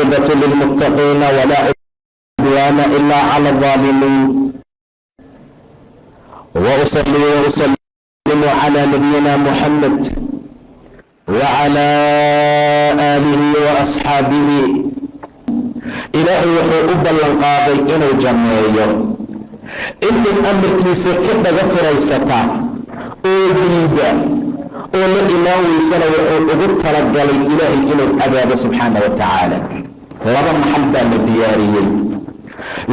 waalcaaqibatu lilmuttaqiina walaa cudwaana ila cala alظaalimiin وأصلي وأسلم على نبينا محمد وعلى آله وأصحاabه ilaahay wuxuu u ballan qaaday inuu janneeyo intay amarkiisa ka dhaga furaysata oo diida oo la imaan weysana wuxuu ugu talagalay ilaahay inuu cadaabo subxaana wa tacaala laba maxal baa la diyaariyey.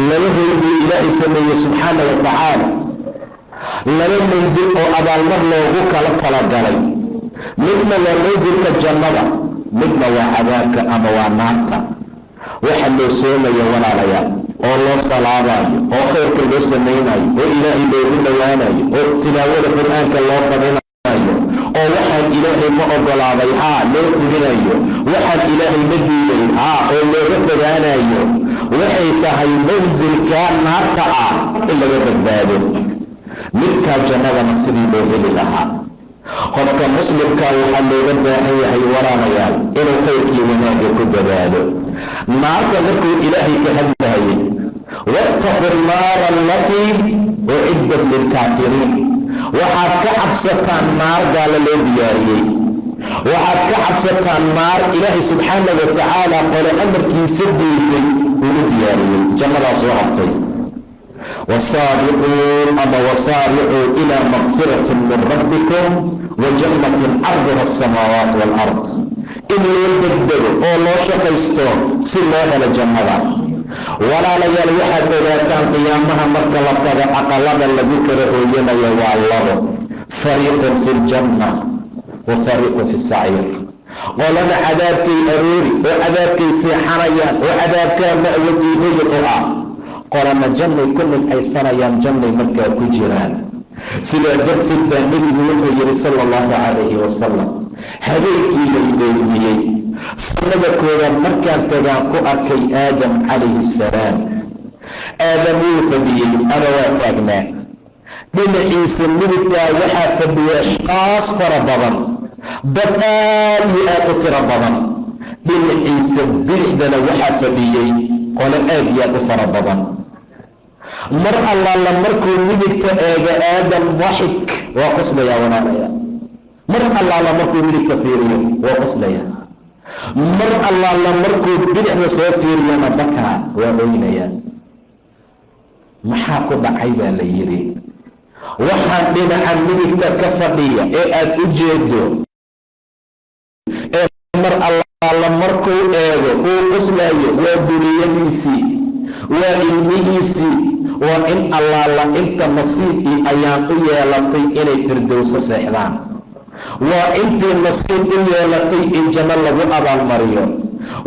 Laba hoy buu ilaahay sameeyey subxaana wa tacaala. Laba mansil oo abaalmar loogu kala talagalay. Midna waa mansilka jannada midna waa cadaabka ama waa naarta. Waxa loo soomaya walaalayaal oo loo salaabayo oo khayrka loo samaynayo oo ilaahay loogu dhowaanayo oo tilaawada qur'aanka loo qabinayo oo waxaan ilaahay ma ogolaaday haa loo fulinayo. Waxaan ilaahay ma diiday haa oo looga fogaanayo. Waxay tahay mansilka naarta ah in laga badbaado. Midkaa jannadana sidii loo heli lahaa. Qofka muslimka waxaa looga baahan yahay walaalayaal inuu khayrkii wanaagga ku dadaalo naarta markuu ilaahay ka hadlayay waataqu naara alatii uciddat lilkaafiriin waxaad ka cabsataan naar gaala loo diyaariyey. Waxaad ka cabsataan naar ilaahay subxaana wa tacaala qole amarkiisa diiday ugu diyaariyey. Jannadaa soo hartay wasaabiquun ama wasaaricuu ilaa makfirati min rabbikum wa jannatin carduha asamaawaat waalard in loo degdego oo loo shaqaysto si loo helo jannada walaalayaal waxaad ogaataan qiyaamaha marka la tago aqalada lagu kala hooyanayo waa labo. Fariiqun fi ljanna wa fariiqun fi saciir qolada cadaabkay aroori oo cadaabkay seexanayaan oo cadaabkaa ma'wad iyo hoyad u ah. Qolana jannay ku nimcaysanayaan jannay markaa ku jiraan. Sidaa darteed baa nebigu wuxuu yidhi sala allahu calayhi wasalam habeenkii lay dheelmiyey sanada koowaad markaan tagaan ku arkay aadam calayhi salaam aadam wuu fadhiyey ama waa taagnaa. Dhinaciisa midigtaa waxaa fadhiya ashqaas fara badan dad aad iyo aad u tiro badan. Dhinaciisa bidixdana waxaa fadhiyey qole aad iyo aad u fara badan. Mar allaala markuu midigta eega aadam daxik waa qoslayaa walaalaya mar allaala markuu midigta fiiriyo waa qoslaya mar allaala markuu bidixda soo fiiriyana bakaa waa oynaya. Maxaa ku dhacay baa la yidhi waxaan dhinaca midigta ka fadhiya ee aad u jeedo ee mar allaala markuu eego uu qoslayo waa duriyadiisii waa ilmihiisii waa in allaala inta nasiibkii ayaan u yeelatay inay firdowso seexdaan waa intii nasiib u yeelatay in janno lagu abaalmariyo.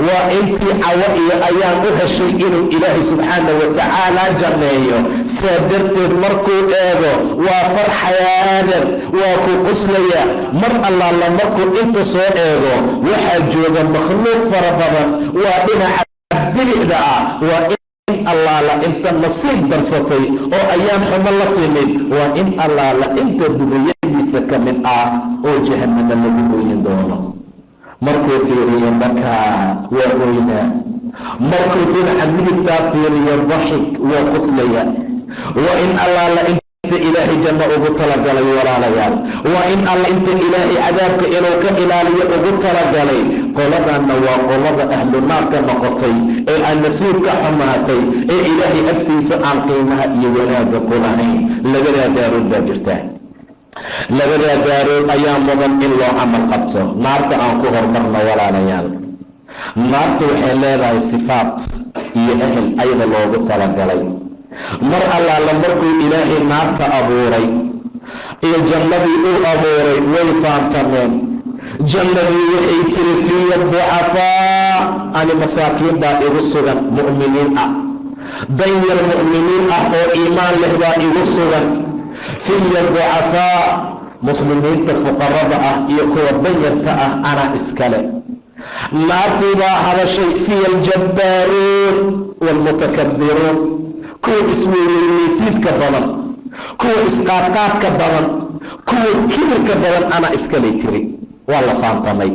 Waa intii cawo iyo ayaan u heshay inuu ilaahay subxaana wa tacaala janneeyo saa darteed markuu eego waa farxayaadan waa ku qoslaya mar allaala markuu inta soo eego waxaa jooga makhluuq fara badan. Waa dhinaca bidixda ah in allaala inta nasiib darsatay oo ayaan xumo la timid waa in allaala inta duriyadiisa ka mid ah oo jahannama lagu ooyin doono. Markuu fiiriyo bakaa waa ooynaa markuu dhinaca midigtaa fiiriyo daxik waa qoslaya waa in allaala inta ilaahay janno ugu talagalay walaalayaal. Waa in alla inta ilaahay cadaabka inuu ka ilaaliyo ugu talagalay qoladanna waa qolada ahlu naarka noqotay ee aan nasiibka xumaatay ee ilaahay agtiisa aan qiimaha iyo wanaagga ku lahayn. Labadaa daarood baa jirta. Labadaa daarood ayaa mudan in loo camal qabto. Naarta aan ku hormarno walaalayaal. Naartu waxay leedahay sifaat iyo ahel ayada loogu talagalay mar allaala markuu ilaahay naarta abuuray iyo jannadii uu abuuray way faantameen. Jannadii waxay tiri fiya ducafaa ani masaakiin baa igu sugan mu'miniin ah. Danyar mu'miniin ah oo iimaan leh baa igu sugan. Fiya ducafaa muslimiinta fuqarada ah iyo kuwa danyarta ah anaa iskale. Naartii baa hadashay fiya aljabbaaruun waalmutakabbiruun kuwa isweyneysiiska badan kuwa isqaadqaadka badan kuwa kibirka badan anaa iskalay tiri. Waa la faantamay.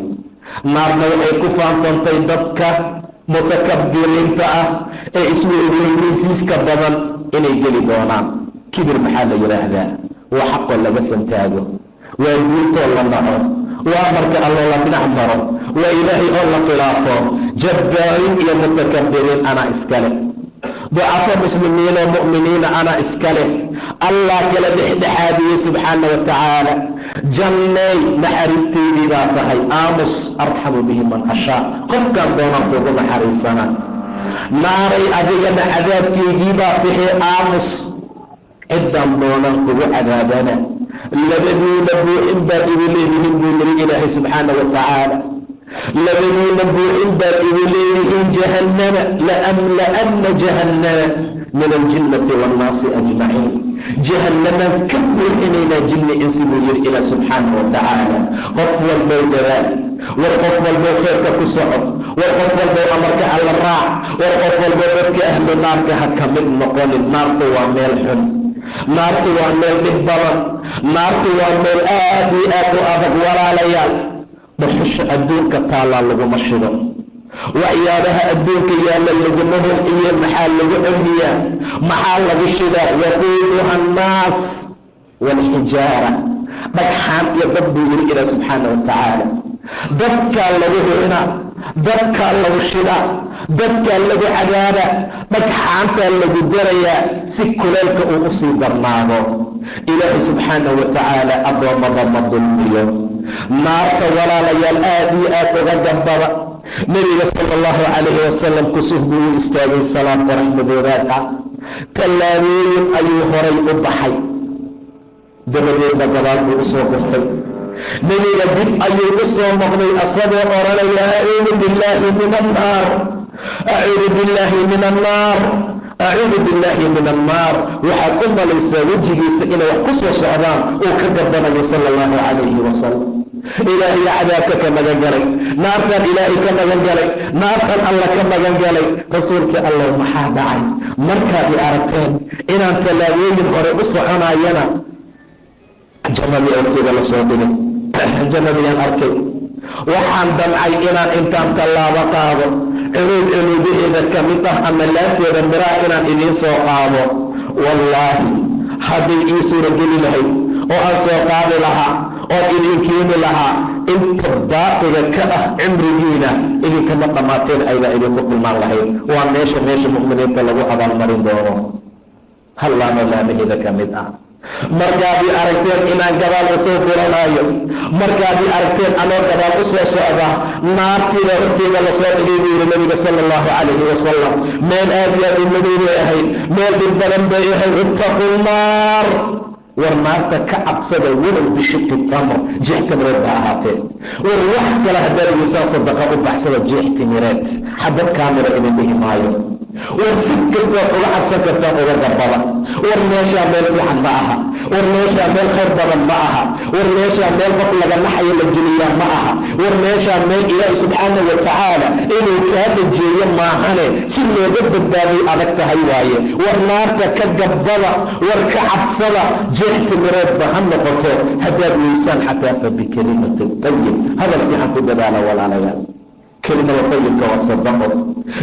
Naarna waxay ku faantantay dadka mutakabiriinta ah ee isweyneysiiska badan inay geli doonaan. Kibir maxaa la yidhaahdaa waa xaqoo laga santaago. Waa diintoo la naco. Waa marka alloo la dhinac maro. Waa ilaahay oo la khilaafo. Jabbaariin iyo mutakabiriin anaa iskale ducafo oo mu'miniina anaa iska leh allah kala dhexdhexaadiyey subxaana wa tacaala janneey naxariistaydii baa tahay aamus arxamu bihi man ashaa qofkaan doonaan kugu naxariisana naaray adigana cadaabkaygii baa tahay aamus ciddaan doonaan kugu cadaabana labadiina buuxin baad igu leedihiin buu yiri ilaahay subxaana wa tacaala labadiina buuxin baad igu leedihiin jahannama laamla'anna jahannama min aljinnati waannaasi ajmaciin jahannamaan ka buuxinaynaa jinni insi buu yiri ilaah subxaana wa qof walbow dadaal war qof walbow khayrka ku soco war qof walbow amarka alla raac war qof walbow dadka ahlu naarka ha ka mid noqonin naartu waa meel xun naartu waa meel dhib badan naartu waa meel aad iyo aad u adag walaalayaal dhuxusha adduunka taallaa laguma shido. Waxyaabaha adduunka yaalla laguma holciyo maxaa lagu celiyaa maxaa lagu shidaa waquuduha annaas waalxijaara dhagxaan iyo dad buu yiri ilaa subxaana wa tacaala. Dadkaa lagu hurinaa dadkaa lagu shidaa dadkaa lagu cadaabaa dhagxaantaa lagu darayaa si kuleelka uu u sii darnaado ilaahay subxaana wa tacaala addoommada ma dulmiyo. Naarta walaalayaal aad iyo aad uga dambada nebiga sala allahu calayhi wasalam kusuf buu u istaagay salaad qorax madoobaad ah tallaabooyin ayuu horay u baxay. Dabadeedna gabaal buu u soo gurtay nebiga dib ayuu u soo noqday asagoo odhanaya acuudu billaahi min annaar. Acuudu billaahi min annaar. Acuudu billaahi min annaar. Waxaad u malaysaa wejigiisa inay wax ku soo socdaan uu ka gabanayo sala allahu calayhi wasalam ilaahay cadaabka ka magan galay naartan ilaahay ka magan galay naartan alla ka magan galay. Rasuulkii allah maxaa dhacay? Markaad i aragteen inaan tallaabooyin hore u soconayana jannadii agteeda la soo dhigay jannadiyaan arkay waxaan damcay inaan intaan tallaabo qaado. Cunuud cunuudaheeda ka mid ah ama laabteeda miraha inaan idiin soo qaado. Wallaahi hadday ii suurageli lahayd oo aan soo qaadi lahaa oon idin keeni lahaa inta baaqiga ka ah cimrigiina idinkama dhammaateen aydaa idinku filmaan lahayd waa meesha meesha mu'miniinta lagu abaalmarin doono. Hallaano laamaheeda ka mid ah markaad i aragteen inaan gabaal u soo guranaayo markaad i aragteen anoo gabaal u soo socda naartiida horteeda la soo dhigay buu yihi nabiga sala allahu calayhi wasalam meel aad iyo aad u madow bay ahayd meel dhib badan bay ahayd. Ittaqu nnaar war naarta ka cabsada walow bishiqi tamr jeex timireed ba ahaatee. War wax kale haddaad idinsaan sadaqa u baxsada jeex timireed xabad kaamira idin dhihi maayo war si kastaad uga cabsan kartaan uga gabada war meeshaa meel fiican ma aha. War meeshaa meel khayr badan ma aha. War meeshaa meel qof laga naxayo la geliyaa ma aha. War meeshaa meel ilaahi subxaana wa tacaala inuu kaa dhajeeyo maahane si looga badbaaday adag tahay waaye. War naarta ka gabbada war ka cabsada jeex timireedba ha noqoto. Haddaad weysaan xataa fa bikelimati tayib hadal fiican ku dadaala walaalayaal kelimada tayibka waa sadaqo.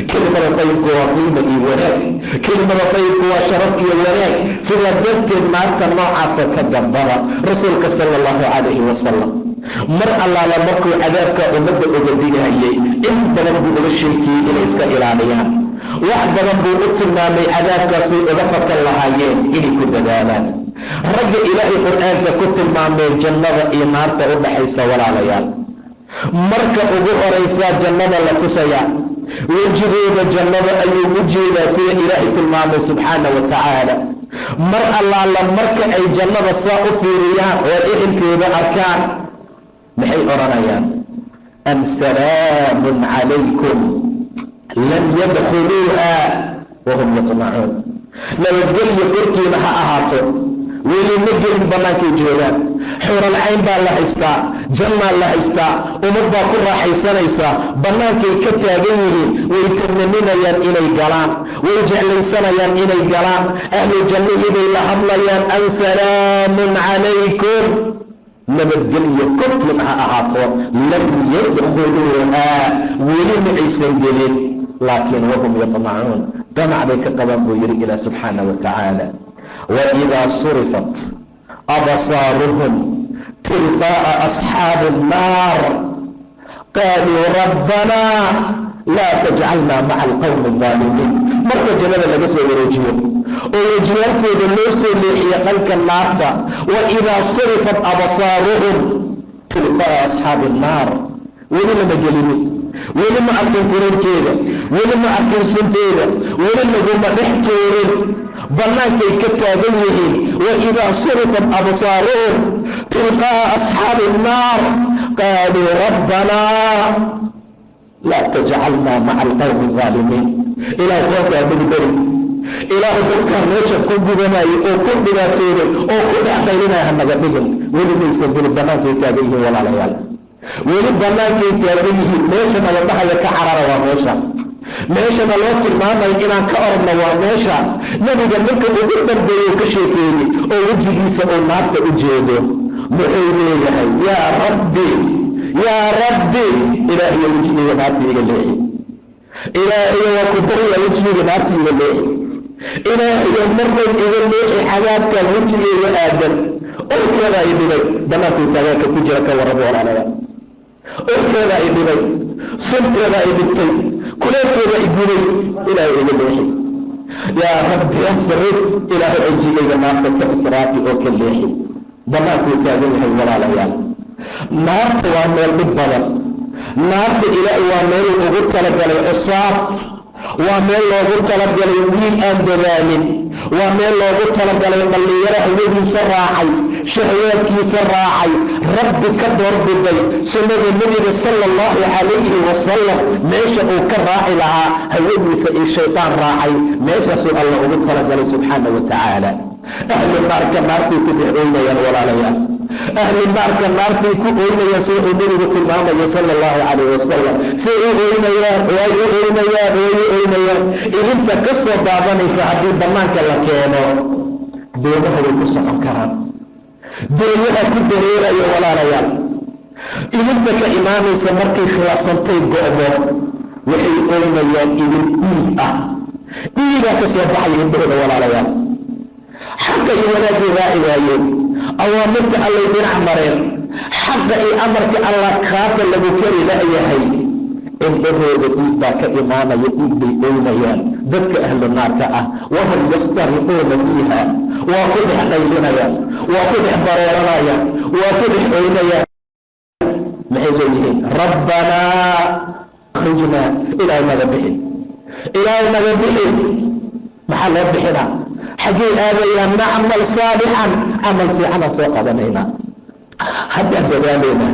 Kelimada tayibka waa qiima iyo wanaag. Kelimada tayibka waa sharaf iyo wanaag. Sidaa darteed naarta noocaasa ka gambada rasuulka sala allahu calayhi wasalam mar allaala markuu cadaabka ummadda uga digayay in badan buu uga sheekiyey inay iska ilaaliyaan. Wax badan buu u tilmaamay cadaabkaasay uga fakan lahaayeen inay ku dadaalaan. Ragga ilaahay qur'aanka ku tilmaamee jannada iyo naarta u dhaxaysa walaalayaal marka ugu horaysaa jannada la tusayaa wejigooda jannada ayuu u jeedaa sida ilaahay tilmaamay subxaana wa tacaala mar allaala marka ay jannada saa u fiiriyaan oo ehelkeeda arkaan maxay odhanayaan? Am salaamun calaykum lam yadkhuluuha wahum yatmacuun nabadgelyo korkiina ha ahaato weli ma gelin bannaankay joogaan xuuralcayn baa la haystaa jannaa la haystaa ummad baa ku raaxaysanaysaa bannaankay ka taagan yihiin way tamaninayaan inay galaan way jeclaysanayaan inay galaan ahlu jannihii bay la hadlayaan an salaamun calaykum. Nabadgelyo korkiin ha ahaato lam yadkhuluuhaa weli ma aysan gelin laakiin wahum yaطmacuun damac bay ka qabaan buu yihi ilah subxaana wa tacaala waidaa surifat absaaruhum tilqaa'a asxaabi الnaar qaaluu rabbanaa laa tajcalnaa maca alqowmi الظaalimiin marka jannada laga soo wareejiyo oo wejiyaalkooda loo soo leexiyo dhanka naarta waidaa surifat absaaruhum tilqaa'a asxaabi الnaar weli lama gelinin weli ma arkin kurarkeeda weli ma arkin sunteeda weli laguma dhex tuurin bannaankay ka taagan yihiin waidaa surifat absaaruhum tilqaa'a asxaabi الnaar qaaluu rabbanaa laa tajcalnaa maca alqowmi الظaalimiin ilaah qoonkaa mugdari ilaahu dadkaa meesha ku gudanayay oo ku dhibaatooday oo ku dhex qaylinaya hanaga dhigin weli maysan gelin bannaankay taagan yihiin walaalayaal weli bannaankay taagan yihiin meesha nabadhahaya ka carara waa meesha meeshana loo tilmaamayo inaan ka oragno waa meesha nebiga ninka ugu dambeeya ka sheekeeyey oo wejigiisa uu naarta u jeedo. Muxuu leeyahay yaa rabbi yaa rabbi ilaahiyo wejigeyga naarta iga leexi ilaahiyo waa ku barya wejigeyga naarta iga leexi ilaahiyo marnay iga leexi cadaabkaa wejigeyga aadan orkeeda ay dhibay bannaankuu taagaanka ku jira ka warrabo walaalaya orkeeda ay dhibay sunteeda ay dhibtay kuleelkeeda ay gubay ilaahay iga leexi yaa rabbi asrif ilaahay wejigeyga naarta ka israafi oo ka leexi. Bannaankuu taagan yahay walaalayaal. Naarta waa meel dhib badan. Naarta ilaahay waa meeluu ugu talagalay cusaad waa meel loogu talagalay wiil aan dadaalin. Waa meel loogu talagalay dhallinyaro hawadiisa raacay shahawaadkiisa raacay rabbi ka doorbiday sunnada nebiga sala allahu calayhi wasalam meesha uu ka raaci lahaa hawadiisa iyo shaydaan raacay. Meeshaasuu alla ugu talagalay subxaana wa tacaala ahlu naarka naartay ku dhex oynayaan walaalayaal. Ahlu naarka naartay ku oynayaan sida uu nebigu tilmaamaya sala allahu calayh wasalam say u oynayaan way u oynayaan way u oynayaan ilinta ka soo daadanaysa haddii bannaanka la keeno doomaha way ku socon karaan doonyaha ku dareeraya walaalayaal ilinta ka imaanaysa markay khilaasantay go'do waxay oynayaan ilin dhiig ah. Dhiigaa ka soo baxaya indhahooda walaalayaal xaqa iyo wanaagay raaci waayeen awaamirta allay dhinac mareen. Xaqa iyo amarka allah kaata lagu kari la'yahay indhahooda dhiig baa ka imaanaya dhiig bay oynayaan dadka ahlu naarka ah wahum yastariquuna fiiha waa ku dhex qaylinayaan waa ku dhex bareeranayaan waa ku dhex oynayaan. Maxay leeyihiin? Rabbanaa akhrijnaa ilaahay naga bixin. Ilaahay naga bixin. Maxaa loo bixinaa? Xaggay aadayaan nacmal saalixan camal fiicanaan soo qabanaynaa haddaan dadaalaynaa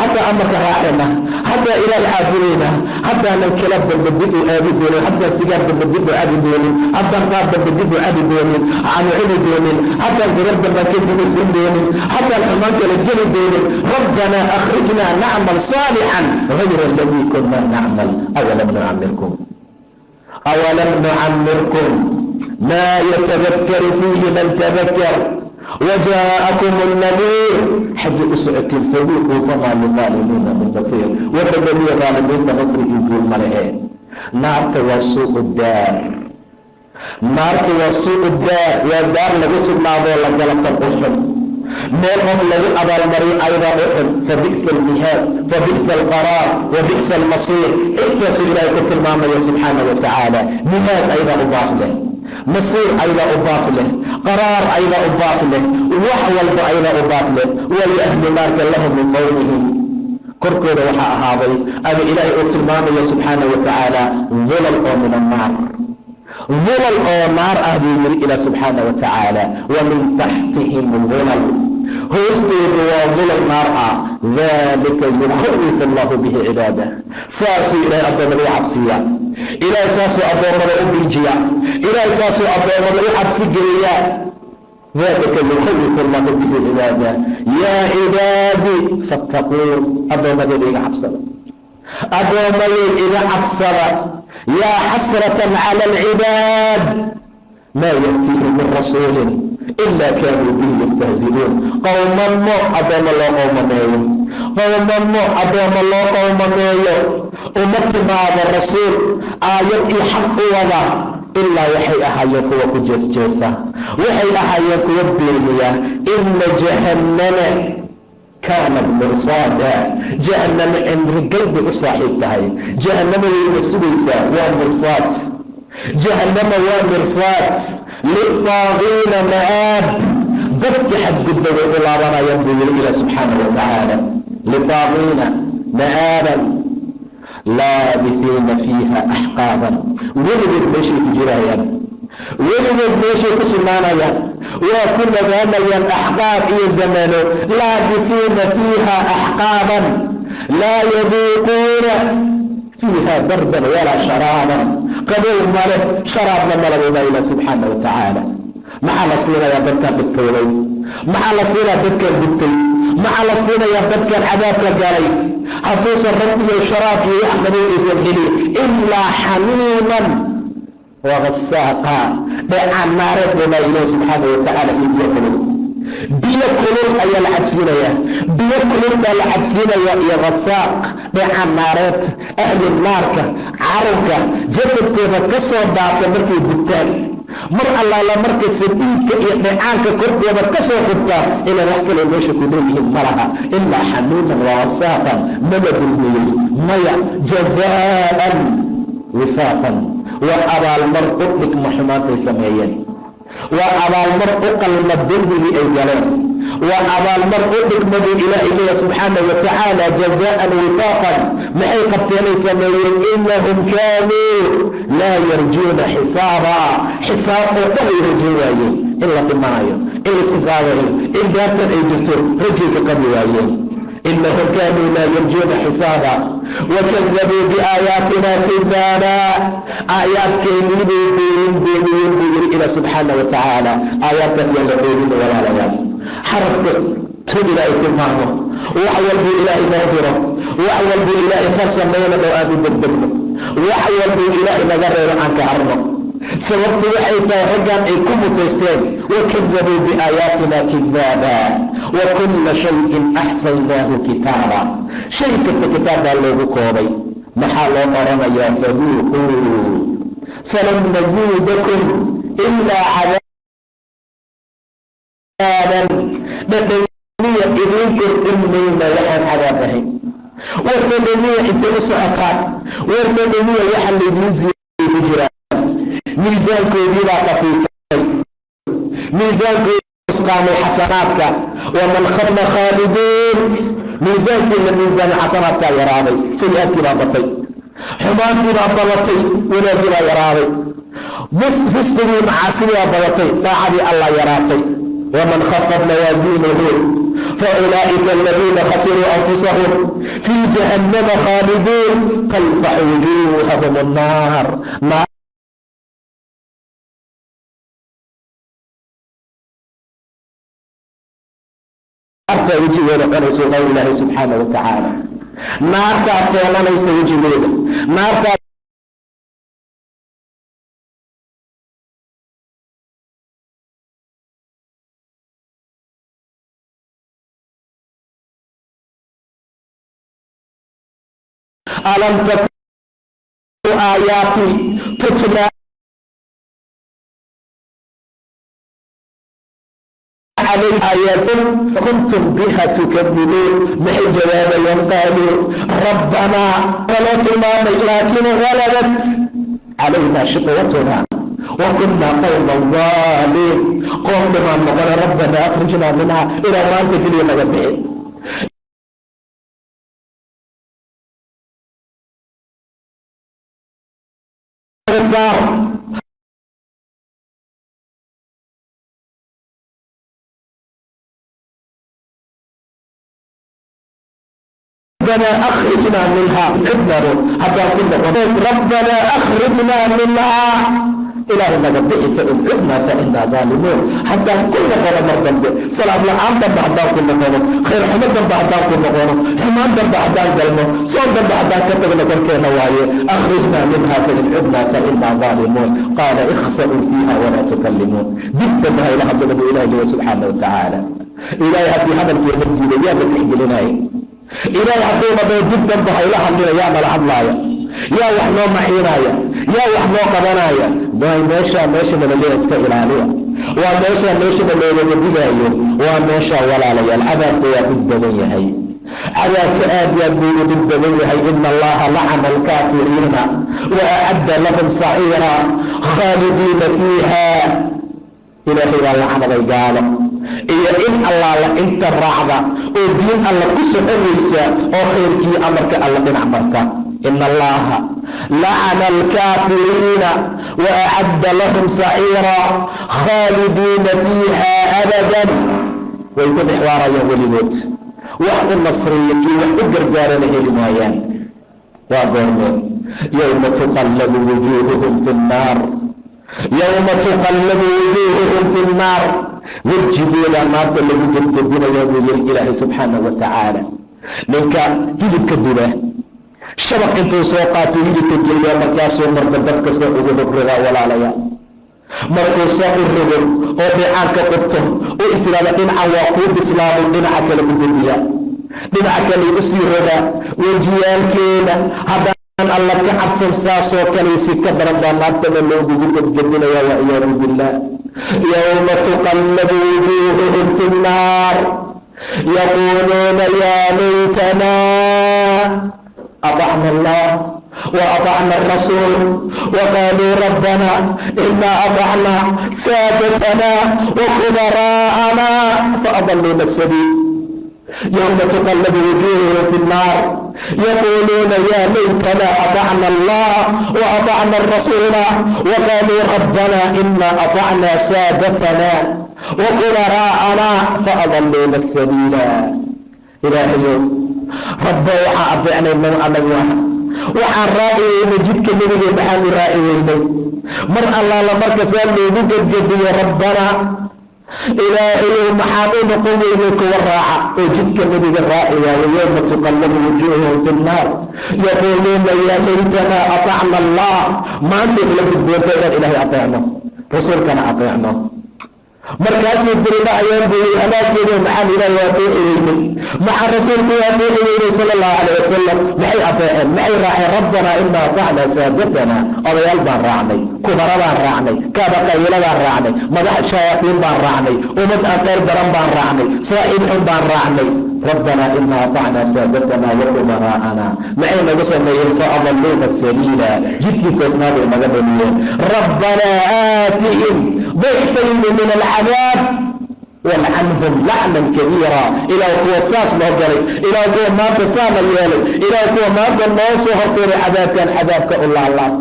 haddaa amarka raacayna haddaa ilaahay caabudaynaa haddaanan kala dambe dib u aadi doonin haddaan sigaar dambe dib u cabi doonin haddaan qaar dambe dib u cabi doonin aanu cuni doonin haddaan gabar dambaan ka samaysan doonin haddaan xumaan kala geli doonin. Rabbanaa akhrijnaa nacmal saalixan gayra aladii kunaa nacmal. Awalam nucamirkum awalam nucamirkum maa yatadakkaru fiihi man wjaakum nadiir xaggii u socotiin faduuquu famaa liqaalimiina min basiir wabadeliya qaalimiinta nasrigii guul ma lehe naarta waa suuqu daar naarta waa suuqu daar waa daar lagu sugnaadoo la galatan u xun meel qof lagu abaalmariyo aydan u xun fabi'sa almihaad fabi'sa alqaraar wabi'sa almasiir intaasu ilaahay ku tilmaamaya subxaana wa tacaala mihaad aydan u baas masiir aydaa u baas leh. Qaraar aydaa u baas leh. Wax walba aydaa u baas leh. Waayo ahlu naarka lahum min fawqihim. Korkooda waxaa ahaaday ama ilaahay uu tilmaamaya subxaana wa tacaala dulal oo min annaar. Dulal oo naar ah buu yiri ilaa subxaana wa tacaala wa min taxtihim dulal hoostooda waa dulal naar ah. Dalika yukhawifu allahu bihi cibaadah saasuu ilaahay addoommada u cabsiya ilaahay saasuu addoommada u biijiya ilaahay saasuu addoommada u cabsi geliya dalika yukhawifu allahu bihi cibaadah yaa cibaadii fattaquun addoommadeeda iga cabsada. Addoommadeed iga cabsada. Yaa xasratan cala alcibaad maa ya'tiihim min rasuulin ila kaanuu bihi yastahzi'uun qowmamo addoommo loo qowmameeyo qowmamo addoommo loo qowmameeyo uma timaado rasuul aayad iyo xaq u wada ilaa waxay ahaayeen kuwa ku jeesjeesa waxay ahaayeen kuwa beeniya ina jahannama kaanat mursaada jahannamo cimrigal bay u saaxiib tahay jahannamo wayna sugaysaa waa mursaad jahannama waa mirsaad lilطaagiina ma'aab dadka xadgudba way u laabanayaan buu yiri ilah subxaana wa tacaala litaagiina ma'aaban laabifiina fiiha axqaaban weligood meeshay ku jirayaan weligood meeshay ku sugnaanayaan waa ku nagaanayaan axqaab iyo zamano laabifiina fiiha axqaaban laa yaduuquuna fiiha bardan walaa sharaaban qabow male sharaabna malababa ilah subxaana wa tacaala maxaa la siinayaa dadkaan dhibtooday maxaa la siinayaa dadkaan gubtay maxaa la siinayaa dadkaan cadaabka galay hadduusan rab iyo sharaab iyo wax qabow aysan helin ilaa xamiiman wagasaaqa dheecaan naareed buu laa ilahi subxaana wa tacaala iyo biyo kulul ayaa la cabsiinayaa biyo kulul baa la cabsiinayaa iyo gasaaq dheecaan naareed ahli naarka carabka jasadkooda ka soo daata markay gubtaan. Mar allaala marka sadiidka iyo dheecaanka korkooda ka soo xurtaa inay wax kale meesha ku leeyihiin ma ilaa xamiiman wawasaaqan mala dulmiyey maya jazaa'an wifaaqan. Waa abaalmar u dhigma xumaantay sameeyeen waa abaalmar u qalma dembigii ay galeen. Waa abaalmar u dhigmaduu ilaahay leeya subxaana wa tacaala jazaa'an wifaaqan. Maxay qabteenay sameeyeen inahum kaanuu laa yarjuuna xisaaba. Xisaab oo dhan ay rajayn waayeen. In la dhimanayo in la isxisaabayo in daartan ay jirto rajay ka qabi waayeen inahum kaanuu laa yarjuuna xisaaba wakadabuu biaayaatina kidaaba aayaadkeennii bay beenin beeniyeen buu yiri ila subxaana wa tacaala aayaadkaas yaa la beenina walaalayaal xarafka tu ilaahay tilmaamo wax walbuu ilaahay noo diro wax walbuu ilaahay far samayna dhow aan u degdegno wax walbuu ilaahay naga reebo aan ka harno sababtu waxay tahay raggan ay ku mutaysteen wakadabuu biaayaatina kidaaba wa kulla shayin axsaynaahu kitaaba. Shay kasta kitaab baa loogu koobay. Maxaa loo oranayaa faduuquu falan naziidakum ilaa cadaaban dhadhamiya idiin kordhin waxaan cadaab ahayn. War dhadhamiya intay u socotaan war dhadhamiya waxa laydiin ziyay ku jiraan miisaankoodii baa kafiifay miisaankoodii usqaamay xasanaadka. waman khaba khaaliduun miisaankii la miisaamay xasanaadkaa yaraaday. sayi-aadkii baa batay. xumaantii baa badatay wanaagii baa yaraaday. fisqigii macaasidii baa badatay daacadii allah yaraatay. waman khafad mawaasiinuhu faulaa'ika aladiina khasiruu anfusahum. fii jahannama khaaliduun talfaxu wujuuhahum annaar naartaa wejigooda cunayso qawl ilaahi subxaana wa tacaala. Naartaa feenanaysa wejigooda naartaa alam takun aayaati tutla kuntum biha tukadibuun maxay jawaabayaan qaaluu rabbanaa waloo tilmaamay laakiin halabat calayna shiqwatuna wakunaa qowma daaliin qoom dhimaan noqona rabbana akhrijnaa minha ilaa maanta keliya naga bixi ربنا ilaahay haddii hadalkeena diiday yaa tixgelinaya ilaahay hadduuna dhao dib danba hayla hadlina yaa nala hadlaaya yaa wax noo maxiinaya yaa wax noo qabanaya waay meeshaa meesha nalaleeya iska ilaaliya. Waa meeshaa meeshana loogaga digaayo. Waa meeshaa walaalayaal cadaabka waa dhib badan yahay. Cadaabka aad yaad buu dhib badan yahay. Ina allaha lacana alkaafiriina wa acadda lahum saciira khaalidiina fiiha ilaahay baa lacanaday gaalo iyo in allaala inta raacda oo diin alla ku soconaysa oo khayrkii amarka alla dhinac marta ina allaha lacana alkaafiriina wa acadda lahum saciira khaalidiina fiiha abadan. Way ku dhexwaarayaan weligood wax u nasriya iyo wax u gargaarana heli maayaan waa goormeen yowma tuqallabu wujuuhuhum fi nnaar. Yowma tuqallabu wujuuhuhum fi nnaar wejigooda naarta lagu gedgedinaya buu yiri ilaahay subxaanahu wa tacaala. Ninka hilibka duba shabaq intuu soo qaato hilibka geliya markaasuu marba dabkasta ugu rogrogaa walaalaya markuu soo u rogo oo dhicaanka qubto oo israada dhinacan waa kuu bislaamay dhinaca kale u gediya dhinaca kale u sii rogaa wejiyaalkeena haddaan alla ka cabsan saasoo kalaysi ka daran baa naartana loogugu gedgedinaya waciyaadu billah yowma tuqallabu wujuuhuhum fi nnaar yaquuluuna yaa laytana aطacna allah waطacna arasuul waqaaluu rabbana inaa aطacna saadatana wakubara'ana faadaluna sabiil yowma tuqallabu wujuuhuhum fi nnaar يقولون يا ليتنا أطعنا الله وأطعنا الرسول وقالوا ربنا إنا أطعنا سادتنا وكبراءنا فأضلونا السبيل إلهي rabbo waxaa adeecnay man anagu ah waxaan raaci weynay jidka nebigee maxaanu raaci weynay mar allaala markasaa loogu gedgediyo rabbana ilaahayow maxaan u noqon weynay kuwa raaca oo jidka nebiga raaci waayo yowma tuqallabu wujuuhum fi nnaar yaquuluuna yaa laytanaa atacna allah. Maanta ila gudboonta inaan ilaahay ateecno rasuulkana ateecno markaasay diridhahayaan buu yii halaageeda maxaan ilaahay waa deeci weynay maxaa rasuulku waa deeci weynay sala allahu calayh wasalam maxay adeeceen maxay raaceen? Rabbanaa ina atacnaa saadatana odayaal baan raacnay kubaradaan raacnay kaaba qabiiladaan raacnay madax shayaatiin baan raacnay ummad aan daran baan raacnay saaxiib xun baan raacnay rabbanaa inaa atacnaa saadatana waqumara'ana maxay nagu sameeyeen faadaluuna sabiila jidkii toosnaa bay naga dhaliyeen rabbanaa aatihim dayfayni min alcadaab walcanhum lacnan kabiira. Ilaah kuwa saas noo galay ilaah kuwa maanta saana yeelay ilaah kuwa maanta noo soo horseeray cadaabkan cadaabka u laalaab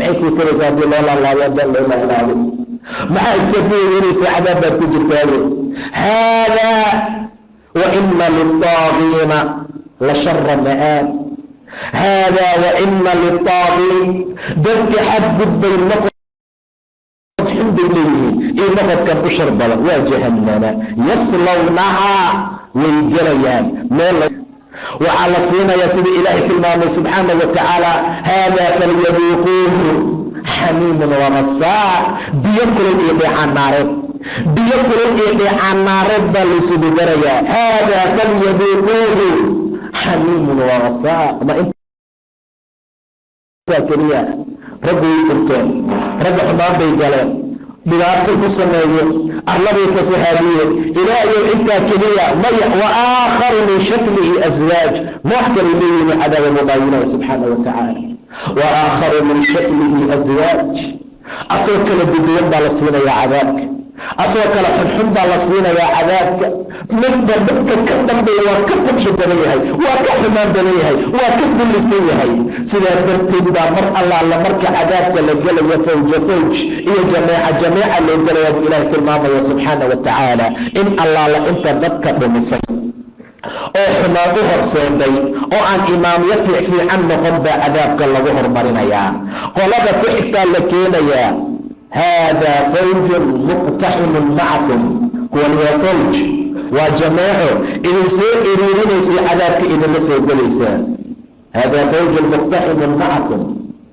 maxay kuu taraysaa haddii loo laalaado haddaan loo laalaado maxaa istafiirinaysaa cadaab baad ku jirtaaye haadaa waina lilطaagiina la shara ma'aab haadaa waina lilطaagiin dadka xadgudbay noqod leeyihiin iyo noqodkan u shar badan waa jahannama. Yaslawnahaa way gelayaan. Meel waxaa la siinayaa sida ilaahay tilmaamay subxaana wa tacaala haadaa falyaduuquuhu xamiimun wamasaa biyo kulul iyo dheecaan naareed. Biyo kulul iyo dheecaan naareed baa laysugu darayaa. Haadaa falyaduuquuhu xamiimun wamasaa ma intaa keliya raggu way turteen. Ragga xumaan bay galeen dhibaatay ku sameeyeen arladay fasahaadiyeen ilaahayow intaa keliya maya wa aakharu min shaklihi aswaaj nooc kale leeyihiin cadaaba muqaayinaya subxaana wa tacaala wa min shaklihi aswaaj asagoo kala duduwan baa la siinayaa cadaabka asagoo kale xunxun baa la siinayaa cadaabka. Midba dadka ka dambeeya waa ka fudxi badan yahay waa ka xumaan badan yahay waa ka dullisan yahay. Sidaa darteed baa mar allaala marka cadaabka la gelayo fawja fawj iyo jameeca jameeca loo gelaya buu ilaahay tilmaamaya subxaana wa tacaala in allaala inta dadka dhumisay oo xumaan u horseeday oo aan imaamyo fiicfiican noqon baa cadaabka lagu hormarinayaa. Qolada ku xigtaa la keenayaa haadaa fawjun muqtaximun macakum kuwan waa fawj waa jameeco idin soo iriirinaysay cadaabka idinla soo gelaysaa haadaa fawjun muqtaximun macakum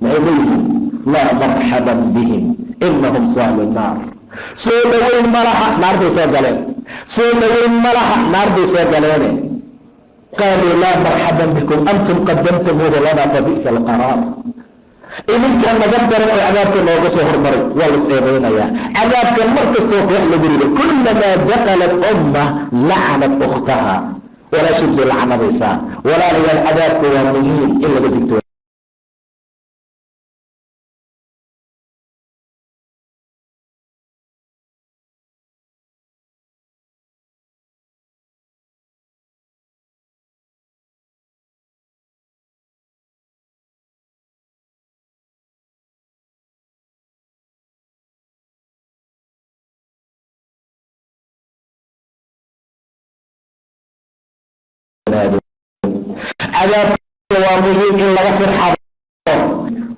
maxay leeyihiin laa marxaban bihim inahum saalu naar soo dhoweyn ma laha naar bay soo galeen soo dhoweyn ma laha naar bay soo galeene qaaluu laa marxaban bikum antum qadamtumuuhu lana fabi'sa alqaraar idinkaa naga daran oo cadaabka nooga soo hormaray waa las eedaynayaa cadaabka mar kastoo lagu rido kullamaa dakalat umma lacanat ukhtaha. Walaashid bay lacnadaysaa walaalayaal cadaabka waa muhiim in laga digto muhiim in laga firxado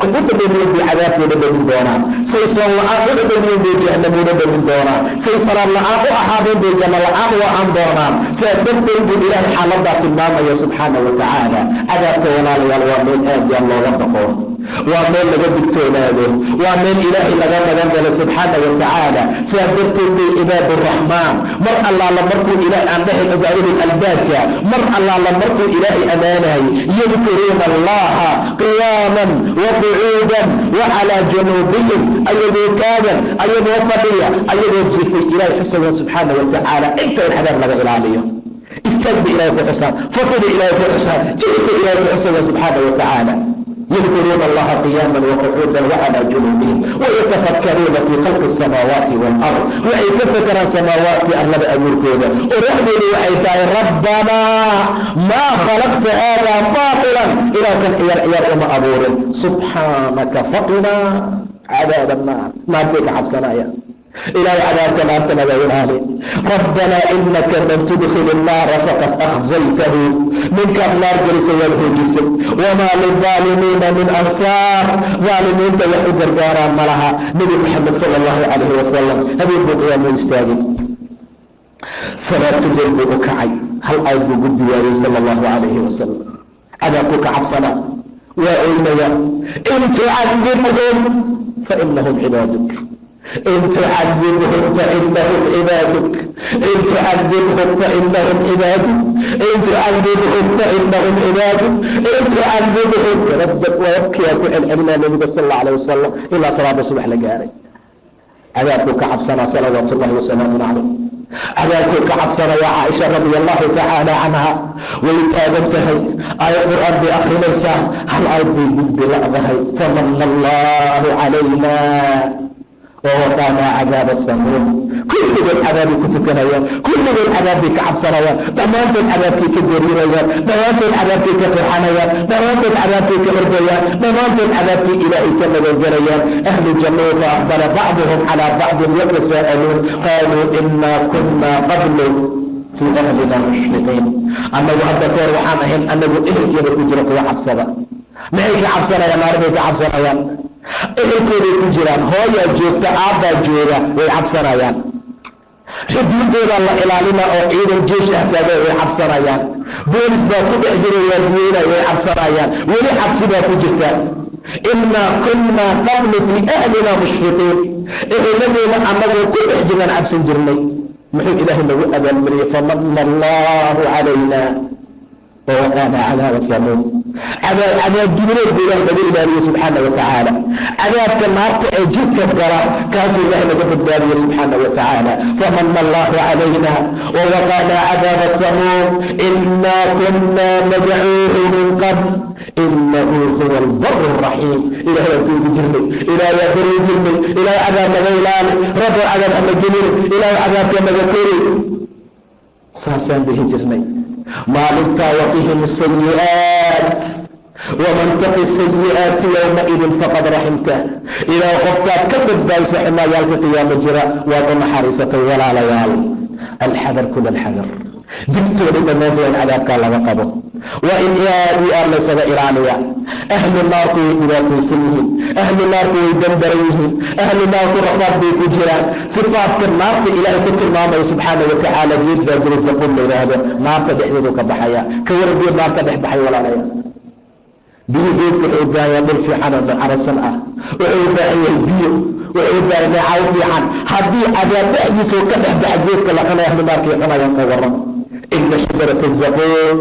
u dhadhamiyen bay cadaabku dhadhamin doonaa. Say soon la'aan u dhadhamiyen bay jahannamu dhadhamin doonaa. Say salaad la'aan u ahaadeen bay janno la'aan u ahaan doonaan sidaa darteed buu ilaahay xaaladaa tilmaamaya subxaana wa tacaala cadaabka walaalayaal waa meel aad yaa looga dhaqo waa meel laga digtoonaado waa meel ilaahay laga magan galo subxaana wa tacaala sidaa darteed bay cibaad raxmaan mar allaala markuu ilaah aan dhahay cibaadada albaabka mar allaala markuu ilaahay ammaanayay yadkuruuna allaha qiyaaman wa qucuudan wa calaa januubihim ayagoo taagan ayagoo fadhiya ayagoo jiifay ilaahay xusaya subxaana wa tacaala inta in cadaab laga ilaaliyo. Istaag ba ilahay ku xusaan fadhida ilahay ku xusaan jiifka ilahay ku xusaya subxaana wa tacaala يذكرون الله قياما وقعودا وعلى جنوبهم ويتفكرون في خلق السماوات والأرض وأي كفكر سماوات أرلب أموركودا ورحمه وحيثاي ربنا ما خلقت هذا باطلا إلى كان عيار عيار وما أبور سبحانك فقنا عذاب النار ما تيك حبسنا يا إلهي عذابك naarta naga ilaali rabbanaa inaka man tudkil الnaara faqad akhzaytahu ninkaad naar gelisa waad hoojisay wamaa lilظaalimiina min ansaar ظaalimiinta wax u gargaaraan ma laha nebi moxamed sal اllahu calayhi wasalam habeen buu qiyaamo istaagay salaatuleyl buu u kacay hal ayd buu gudbi waayey sal اllahu calayhi wasalam cadaabkuu ka cabsanaa waa oynaya in in tucadibhum fainahum cibaaduk in tucadibhum fainahum cibaaduk in tucadibhum fainahum cibaaduk in tucadibhum wabkiyaa ku celcelinaa nabiga sal alla wasalam ilaa salaada subax la gaaray cadaabkuu ka cabsanaa salawaat wasalaamun calayh cadaabkuu ka cabsanayaa caaisha radi allahu tacaala canha way taagan tahay aayad qur'aan bay akrinaysaa hal aad bay gudbi ladahay famana allahu calayna wawaqaanaa cadaaba samuum kulligood cadaabay ku tukanayaan kulligood cadaabbay ka cabsanayaan dhammaantood cadaabkay ka gariirayaan dhammaantood cadaabkay ka firxanayaan dhammaantood cadaabkay ka ordayaan dhammaantood cadaabkii ilaahay ka magangelayaan ahlu jannau fa aqbala bacduhum calaa bacdin yatasa'aluun qaaluu inaa kunaa qablu fii ahlina mushriqiin annagu hadda ka waxaan ahayn annagu ehelkeena ku jira kuwa cabsada maxay ka cabsanayaan naarbay ka cabsanayaan ehelkooday ku jiraan hooyaa joogta aabbaa jooga way cabsanayaan. Xuduudoodaa la ilaalina oo ciidan jeesh ah taaga way cabsanayaan. Boolis baa ku dhex jira waadiyeynay way cabsanayaan. Weli cabsi baa ku jirta. Innaa kunnaa qablu fii ahlina mushriqiin eheladeena annagoo ku dhex jiraan cabsan jirnay. Muxuu ilaahay nagu abaalmariyey famana allahu calayna ووقانا عذاب السموم عذاب عذاب جبريل بإله نبي إلهي سبحانه وتعالى عذاب كالنار تأجيك القرى كاس الله نبي إلهي سبحانه وتعالى فمن الله علينا ووقانا عذاب السموم إنا كنا ندعوه من قبل إنه هو البر الرحيم إلى يتوب جرمي إلى يبر جرمي إلى عذاب غيلان رب عذاب أمجنين إلى عذاب كمذكري ساسان به جرمي maalintaa waqihim sayi'aat waman taqi sayi'aati yowmaidin faqad raximtah ilaa qofkaad ka badbaadisa xumaayaalka qiyaamo jira waad u naxariisatay walaalayaal alxadar kula alxadar digtooda dhammaantood in cadaabkaa laga qabo waa in aad iyo aad laysaga ilaaliya ahlu naarku way dhibaataysan yihiin ahlu naarku way dandaran yihiin ahlu naarku rafaad bay ku jiraan sifaadka naarta ilaahay ku tilmaamaya subxaana wa tacaala geed baa jira zaquun la yidhaahdo naarta dhexdeedu ka baxaya ka wara geed naarta dhex baxay walaalaya biyo geedku wuxuu u baahan dhul fiican oo ah wuxuu u yahay biyo wuxuu u yahay caw fiican haddii cadaab dhexdiisa ka dhex baxa geedka la cunaya ahlu naarkay cunayaan ka ina shajarata zaquun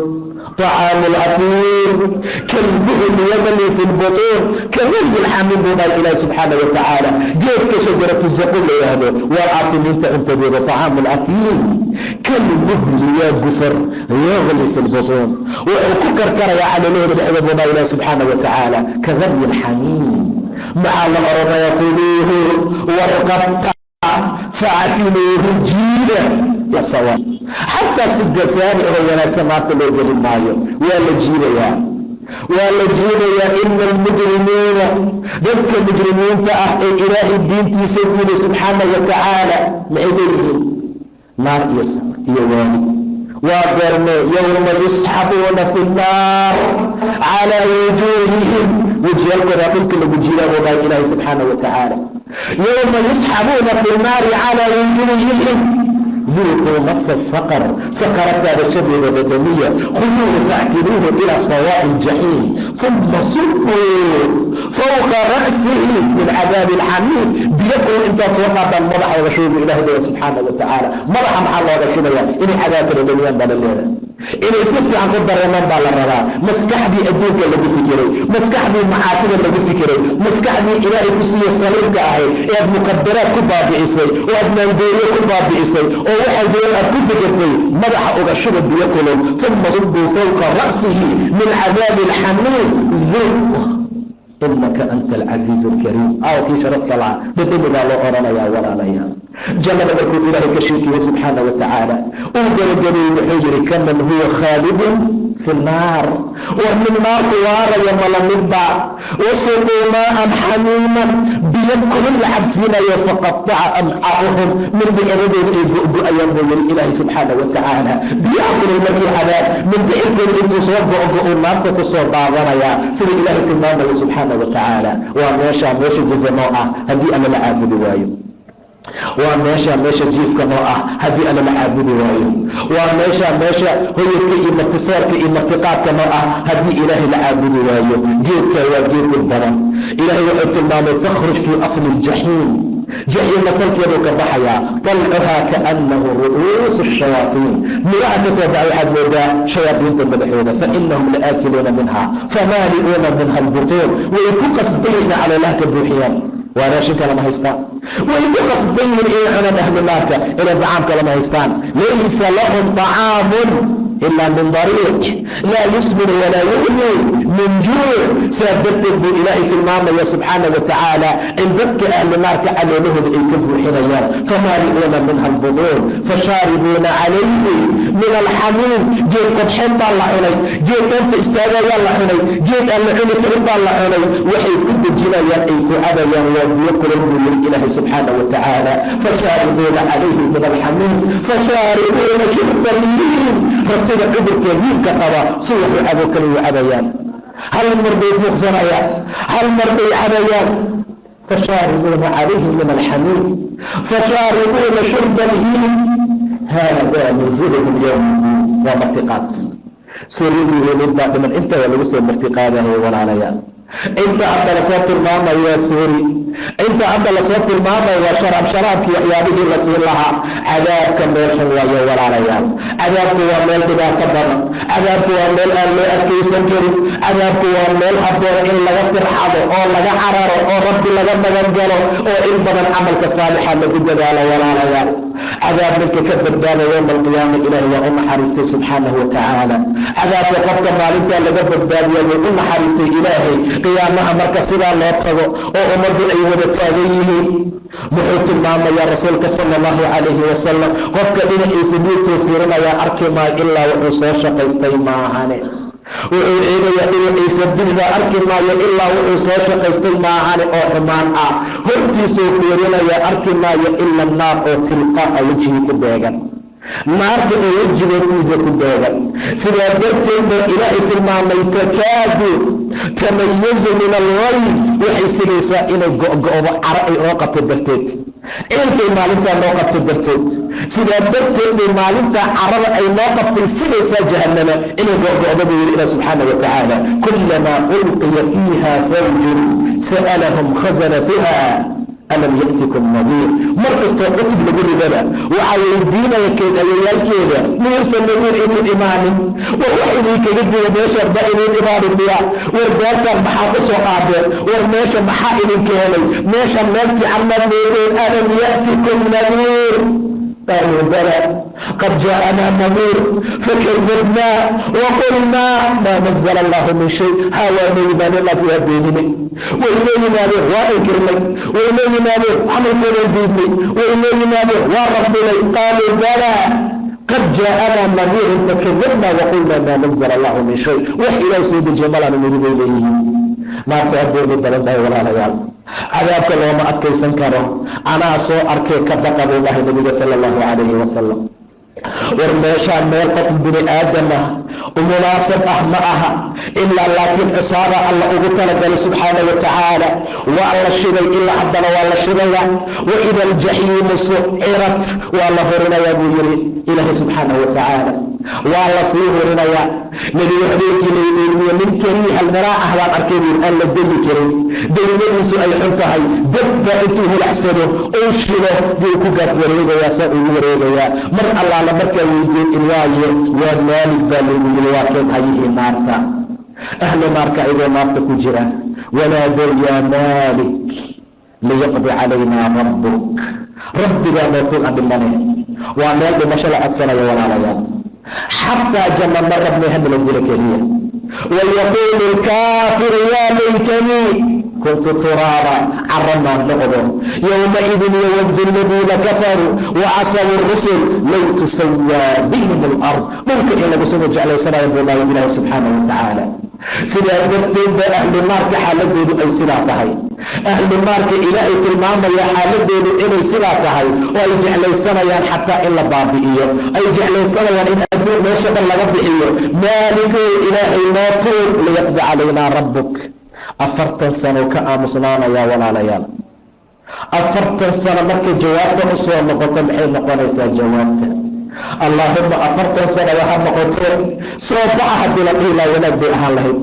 طعام الأثير كالمهل يغلي في البطون كغلي الحميم بنا إله سبحانه وتعالى جيب كشجرة الزقوم لهذا والعافين انت انت بيضا طعام الأثير كالمهل يا قفر يغلي في البطون وككر كريا على لون الحبب بنا إله سبحانه وتعالى كغلي الحميم مع الأرض يقولوه ورقبت فاعتلوه facatilu rujiida yasawa xataa sidasaani oo wanaagsan naarta loo geli maayo waa la jiidayaa waa la jiidayaa ina almujrimiina dadka mujrimiinta ah ee ilaahay diintiisa diinay subxaana wa tacaala maxay leeyihiin naar iyo safar iyo waani waa beerne yowma yusxabuuna fi nnaar calaa wujuuhihim wejiyaalkoodaa dhulka lagu jiidaa buu ilaahay subxaana wa tacaala yowma yusxabuuna fi naari calaa wujuuhihim duuquu masa saqar sakarataada shadeeda badaniya khuluuhu faactiluuhu ilaa sawaa'i ljaxiim uma subuu fowqa ra'sihi min cadaabi ilxamiim biyakow intaad soo qaataan madaxooga shuubu ilahay leeya subxaana wa tacaala madaxa maxaa looga shubaya inay cadaabkana dhamiyaan baa la leedahay inay si fiican ku dareemaan baa la rabaa. Maskaxdii adduunka lagu fikiray maskaxdii macaasida lagu fikiray maskaxdii ilaahay ku siiye saliimka ahayd ee aad muqadaraad ku baabi'isay oo aad maangooriyo ku baabi'isay oo waxay doon aad ku fikirtay madaxa uga shuba biyo kulul uma subuu fawqa ra'sihi min cadaabi alxamiim inaka anta alcasiiz alkariim aawkii sharafta laha dhadhami baa loo odhanayaa walaalayaa. Jannada markuu ilaahay ka sheekiyey subxaana wa tacaala uu gabagabeeyey wuxuu yihi kaman huwa khaalidun fi nnaar war min naarku waaraya mala midba wasuquu maaan xamiiman biyo kulul la cabsiinayo faqataca amcaa'uhum mindhicradooda ay go-go-ayaan buu yihi ilaahay subxaana wa biyaha kulul markii cadaab mindhicirkooda intuu soo go-go uu naarta ku soo daadanayaa sida ilaahay tilmaamaya subxaana wa waa meesha meesha jaza ah haddii alla la caabudi waayo waa meesha meesha jiifka noo ah haddii alla la caabudi waayo. Waa meesha meesha hoyadka iyo martisoorka iyo martiqaadka noo ah haddii ilaahay la caabudi waayo. Geedka waa geed dhib badan. Ilaahay wuxuu tilmaamay takhruj fii asli iljaxiim jaxiim asalkeeduu ka baxayaa talcuhaa kaannahu ru'uusu shayaatiin. Miraha ka soo baxay waxaad moodaa shayaadiinta madaxooda fainahum la'aakiluuna minha famaali'uuna minha albutuun. Way ku qasbayiina caloolaha ka buuxiyaan waa raashinka lama haystaan. Way ku qasban yihiin inay cunaan ahlu naarka inay dacaamka lama haystaan. Laysa lahum طacaamun ilaa min dariiq laa yusmin walaa yugni min juuc saa darteed buu ilaahay tilmaamaya subxaana wa tacaala in dadka ahlu naarka caloolahooda ay ka buuxinayaan famaali'uuna minha albuduun fashaaribuuna calayhi min alxamiim geed qodxeen baa la cunay geed dhoonta istaagayaa la cunay geed aan la cuni karin baa la cunay waxay ku dejinayaan ay ku cabayaan waa biyo kulal buu yiri ilaahay subxaana wa tacaala fashaaribuuna calayhi min alxamiim fashaaribuuna shurba liin rabtida cudurka hiibka qaba si waxu cabo kale u cabayaan. Hal mar bay fuuqsanayaan hal mar bay cabayaan. Fashaaribuuna calayhi min alxamiim fashaaribuuna shurba alhiim hada nuzuluhum yowm waa martiqaad. Suuryadii welid baa dhiman inta waa lagu soo martiqaadahay walaalayaal inta hadda la soo tilmaamayo waa suuri. Inta hadda la soo tilmaamayo waa sharaab. Sharaabkii waxyaabihii la siin lahaa. Cadaabka meel xun waayo walaalayaal cadaabku waa meel dhibaato badan. Cadaabku waa meel aan loo adkaysan karin. Cadaabku waa meel habboon in laga firxado oo laga cararo oo rabbi laga magan galo oo in badan camalka saalixa lagu dadaalo walaalayaal cadaab ninka ka badbaada yowma alqiyaama ilaahi waa u naxariistay subxaanahu wa tacaala cadaabka qofka maalintaa laga badbaadiya wuu u naxariistay ilaahay. Qiyaamaha marka sidaa loo tago oo ummaddu ay wada taagan yihiin muxuu tilmaamayaa rasuulka sala allahu calayhi wasalam qofka dhinaciisa miirtuu fiirinayaa arki maayo ilaa wuxuu soo shaqaystay maahane wuxuu eegayaa dhinaciisa bixda arki maayo ilaa wuxuu soo shaqaystay maahane oo xumaan ah. Hortiisuu fiirinayaa arki maayo ila naar oo tilqaa'a wejigii ku beegan. Naarta oo wejigoortiisa ku beegan. Sidaa darteed baa ilaahay tilmaamay takaadu tamayazu min algayb waxay sigaysaa inay go'go'do caro ay oo qabto darteed. Ciilkay maalintaa noo qabto darteed. Sidaa darteed bay maalintaa carada ay noo qabtay sigaysaa jahannama inay go'go'do buu yidhi ilah subxaana wa tacaala. Kulamaa ulqiya fiiha fawjun sa'alahum khazanatuha alam ya'tikum nadiir mar kastoo cutub lagu ridana waxaa weydiinaya keedayayaalkeeda miyuusan nadiir idin imaanin war wax idinkaga diga meeshaan ba idin imaanin miya war beertaan maxaa ku soo qaadeen war meesha maxaa idin keenay meesha meel fiican maad meedeen alam ya'tikum nadiir قالوا بلى قد جاءنا نذير فكذبنا وقلنا ما نزل الله من شيء hawaameyi baan inaad waa beeninay wayleeyinaadeen waa inkirnay wayleeyinaadeen camalkoodaan diidnay wayleeyinaadeen waa rabdinay qaaluu balaa qad jaaanaa nadiirun fakadabna waqulna maa nazla allahu min shay. Wax ilaah soo dejiya malaan niri bay leeyihiin naarta aad badan dhahay walaalayaal. Cadaabka looma adkaysan karo. Anaa soo arkay ka baqa buu dhahay nabiga sala allahu calayhi wasalam war meeshaa meel qof bini aadamah u munaasab ah ma aha ilaa laakiin cusaaba ah alla ugu talagalay subxaana wa tacaala waa la shiday ilaa haddana waa la shidaya wa ida aljaxiimu sucirat waa la horinayaa buu yidhi ilaahay subxaana wa tacaala waa la sii hurinayaa nebigu habeenkii laydeeliyo nin kariiha almaraa ah baan arkay buu aan la deli karin. Daymadiisu ay xun tahay. Dabba intuu hulacsado uu shilo buu ku gaaf wareegayaa saa ugu wareegayaa. Mar allaala markaa weydiin ilaaye waa maalig baa lagu yiri waa keed hayihii naarta ahlu naarka ayagoo naarta ku jira. Wanaadow yaa maalik liyaqdi calaynaa rabbuk. Rabbigaa aan dhimane. Waa meel dhimasho la codsanaya walaalayaal xataa janna ma rabnay hanala dila keliya wayaquulu lkaafiru yaa laytanii kuntu turaaba caramaan noqdo yowmaidin yowadu aladiina kafaruu wacasabu rusul low tusayaa bihim alard dhulka in lagu soo jeclaysanayo buu dhahay ilaahi subxaana wa sidaa darteed ba ahlu naarka xaaladoodu ay sidaa tahay ahlu naarka ilaahay tilmaamaya xaaladoodu inay sidaa tahay oo ay jeclaysanayaan xataa in la baabi'iyo ay jeclaysanayaan in adduun meesha dhan laga bixiyo maaligoo ilaahay noo tuur liyaqdi calaynaa rabbuk afartan sano ka aamusnaanayaa walaalayaal. Afartan sano markay jawaabta u soo noqoto maxay noqonaysaa jawaabta? Allaahuma afartan sano waxa noqoto soo baxa haddii la dhihi wanaag bay ahaan lahayd.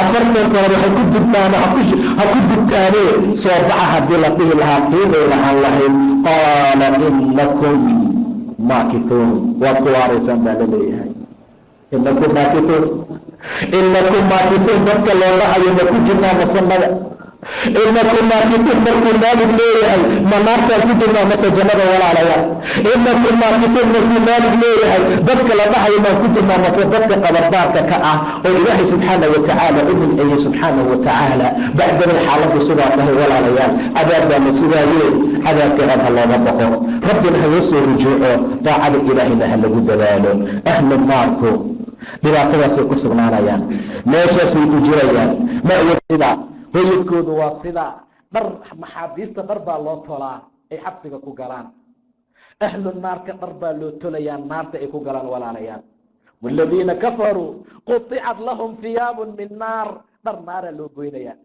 Afartan sano waxay ku dubtaan ha ku dubtaanee soo baxa haddii la dhihi lahaa qiimay lahaan lahayd. Qaala inakum maakithuun waad ku waaraysaan baa la leeyahay. Inakum maakithuun inakum maakithuun dadka looga hayo ma ku jirnaa masamada inakum maakithuun markuu maalig leeyahay ma naartaan ku jirnaa mase jannada walaalayaal inakum maakithuun markuu maalig leeyahay dadka la dhahayo maan ku jirnaa mase dadka qabardaarka ka ah oo ilaahay subxaana wa tacaala u nimceeyey subxaana wa tacaala bacdamay xaaladdu sidaa tahay walaalayaal. Cadaab baa la sugaaye cadaabka aad ha looga baqo. Rabbina haga soo rujuuco daacada ilaahayna ha lagu dadaalo. Ahlu naarku dhibaatadaasay ku sugnaanayaan meeshaasay ku jirayaan. Mawasida hoyadkoodu waa sidaa dhar maxaabiista dhar baa loo tolaa ay xabsiga ku galaan. Ahlu naarka dhar baa loo tolayaa naarta ay ku galaan walaalayaal. Waladiina kafaruu quطicat lahum hiyaabu min naar. Dhar naaraa loo goynayaa.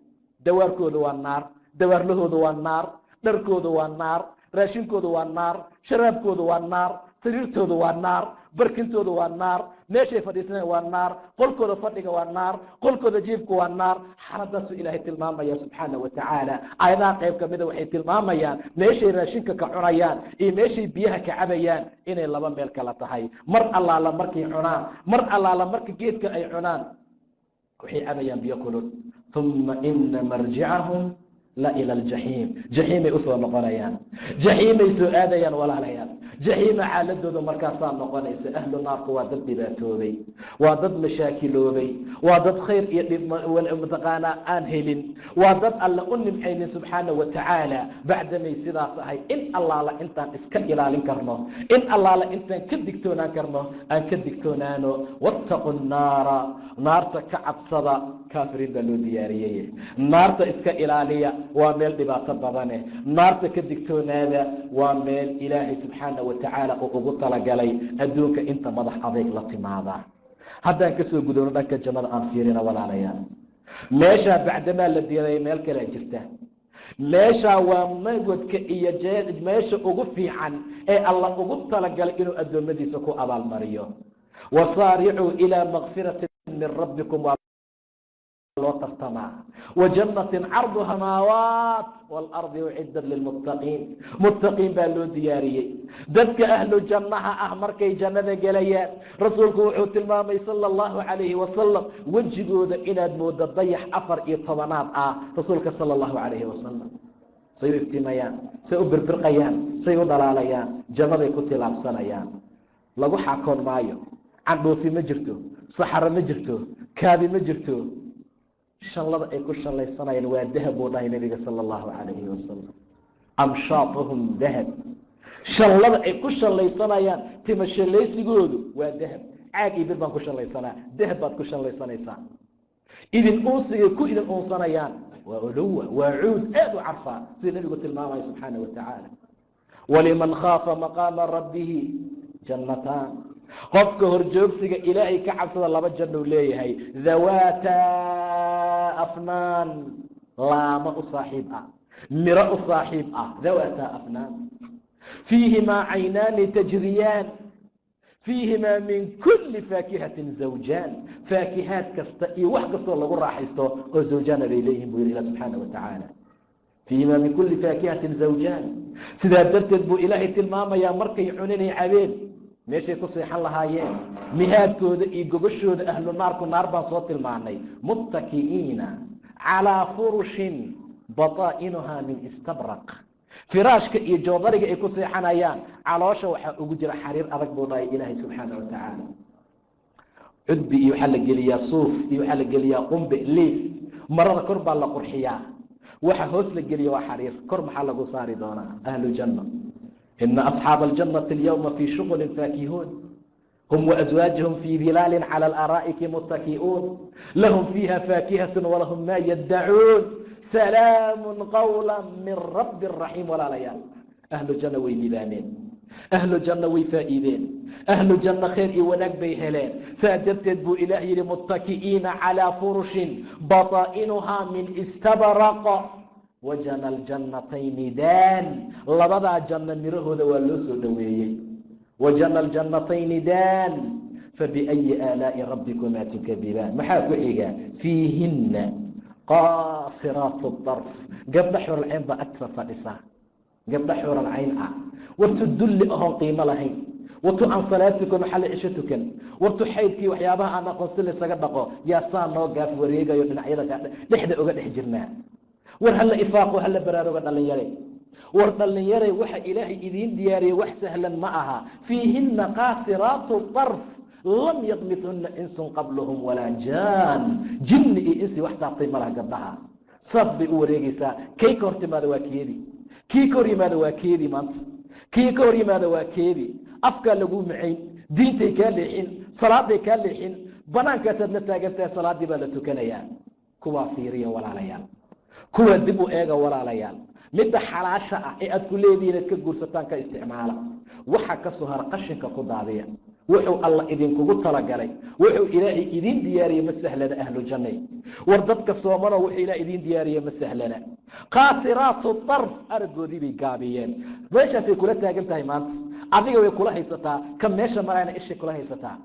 Dawaarkooda waa naar dawaarlahooda waa naar dharkooda waa naar raashinkooda waa naar sharaabkooda waa naar sariirtooda waa naar barkintooda waa naar meeshay fadhiisanayan waa naar qolkooda fadhiga waa naar qolkooda jiifka waa naar. Xaaladaasuu ilaahay tilmaamaya subxaana wa tacaala. Aayadaha qayb ka mida waxay tilmaamayaan meeshay raashinka ka cunayaan iyo meeshay biyaha ka cabayaan inay laba meel kala tahay. Mar allaala markay cunaan mar allaala marka geedka ay cunaan waxay cabayaan biyo kulul. Uma ina marjicahum la ila aljaxiim jaxiimay u soo noqonayaan. Jaxiimay soo aadayaan walaalayaal. Jaxiima xaaladooda markaasaa noqonaysa ahlu naarku waa dad dhibaatoobay waa dad mashaakiloobay waa dad khayr iyo mataqaanaa aan helin waa dad alle u nimcaynin subxaana wa tacaala. Bacdamay sidaa tahay in allaala intaan iska ilaalin karno in allaala intaan ka digtoonaan karno aan ka digtoonaano wattaqu naara naarta ka cabsada kaafiriin baa loo diyaariyey. Naarta iska ilaaliya waa meel dhibaato badane. Naarta ka digtoonaada waa meel ilaahay subxaana wa tacaala uu ugu talagalay adduunka inta madax adeyg la timaada. Haddaan ka soo gudubno dhanka jannada aan fiirina walaalayaal meeshaa bacdamaa la diiray meel kalea jirta. Meeshaa waa magodka iyo meesha ugu fiican ee alla ugu talagalay inuu addoommadiisa ku abaalmariyo. Wasaaricuu ilaa makfirati min rabbikum loo tartamaa. Wa jannatin cardu samaawaat waalardi uciddat lilmuttaqiin. Muttaqiin baa loo diyaariyey. Dadka ahlu jannaha ah markay jannada gelayaan rasuulku wuxuu tilmaamay sala allahu calayhi wasalam wejigooda inaad moodo dayax afar iyo tobanaad ah rasuulka sala allahu calayhi wasalam say u iftiimayaan say u birbirqayaan say u dhalaalayaan jannaday ku tilaabsanayaan. Lagu xaakoon maayo candhuufi ma jirto saxaro ma jirto kaadi ma jirto shanlada ay ku shallaysanayaan waa dahab buu dhahay nabiga sala allahu calayhi wasalam amshaatuhum dahab. Shanlada ay ku shallaysanayaan tima shallaysigoodu waa dahab. Caag iyo bir baan ku shallaysanaa. Dahab baad ku shallaysanaysaa. Idin uunsigay ku idin uunsanayaan. Waa olowa waa cuud aad u carfaa. Sida nebigu tilmaamaya subxaana wa tacaala waliman khaafa maqaama rabbihi jannataan. Qofka horjoogsiga ilaahay ka cabsada laba jannou leeyahay. Dhawaata afnaan laamo u saaxiib ah miro u saaxiib ah dhawaata afnaan fiihimaa caynaani tajriyaan fiihimaa min kuli faakihatin zawjaan faakihaad kasta iyo wax kastoo lagu raaxaysto oo zawjaana bay leeyihiin buu yihi ilah subxaana wa tacaala fiihimaa min kuli faakihatin zawjaan sidaa darteed buu ilaahay tilmaamayaa markay cuninay cabeen meeshay ku seexan lahaayeen. Mihaadkooda iyo gogashooda ahlu naarku naar baan soo tilmaanay. Muttaki'iina calaa furushin bataa'inuhaa min istabraq. Firaashka iyo joodariga ay ku seexanayaan. Caloosha waxaa ugu jira xariir adag buu dhahay ilaahay subxaana wa tacaala. Cudbi iyo waxaa la geliyaa suuf iyo waxaa la geliyaa qumbe liif. Marada kor baa la qurxiyaa. Waxa hoos la geliya waa xariir. Kor maxaa lagu saari doonaa? Ahlu janna ina asxaaba aljannati alyowma fii shuqulin faakihuun hum waaswaajahum fii dilaalin cala alaraa'iki muttaki'uun lahum fiiha faakihatun walahum maa yaddacuun salaamu qawla min rabbi raxiim walaalayaal ahlu janna way libaaneen ahlu janna way faa'iideen ahlu janna khayr iyo wanaag bay heleen saa darteed buu ilaah yidhi muttaki'iina calaa furushin bataa'inuhaa min istabraq wajana aljannatayni daan labadaa janno mirahooda waa loo soo dhoweeyey wajana aljannatayni daan fabiأyi aalaaءi rabbikumaa tukadibaan maxaa ku xiga fiihinna qaasiraat darf gabdha xuralcayn baa agtaba fadhisa gabdha xuralcayn ah wartu dulli ahoon qiimo lahayn wartu aan salaad tukan xalli cisho tukan wartu xaydkii waxyaabaha aan aqoon si laysaga dhaqo yaa saa noo gaaf wareegayo dhinacyada dhexda oga dhex jirnaa war hala ifaaqo hala baraaruga dhallinyare war dhallinyare waxa ilaahay idiin diyaariyey wax sahlan ma aha. Fiihinna qaasiraatu darf lam yadmithunna insun qablahum walaa jaan. Jinni iyo insi wax taabtay malaha gabdhaha. Saas bay u wareegaysaa. Kay ka hor timaada waa keedii kii ka hor yimaada waa keedii maanta. Kii ka hor yimaada waa keedii afkaa laguu macayn diintay kaa leexin salaaday kaa leexin banaankaasaad la taagantahay salaaddii baa la tukanayaa. Kuwaa fiiriya walaalayaal kuwa dib u eega walaalayaal. Midda xalaasha ah ee aad ku leedihiin ad ka guursataan ka isticmaala. Waxa ka soo har qashinka ku daadiya. Wuxuu alla idinkugu talagalay. Wuxuu ilaahay idiin diyaariyey ma sahlana ahlu jannay. War dadka soomano wuxuu ilaah idiin diyaariyey ma sahlana qaasiraatu darf araggoodii bay gaabiyeen. Meeshaasay kula taagan tahay maanta. Adiga way kula haysataa. Ka meesha marayna ishay kula haysataa.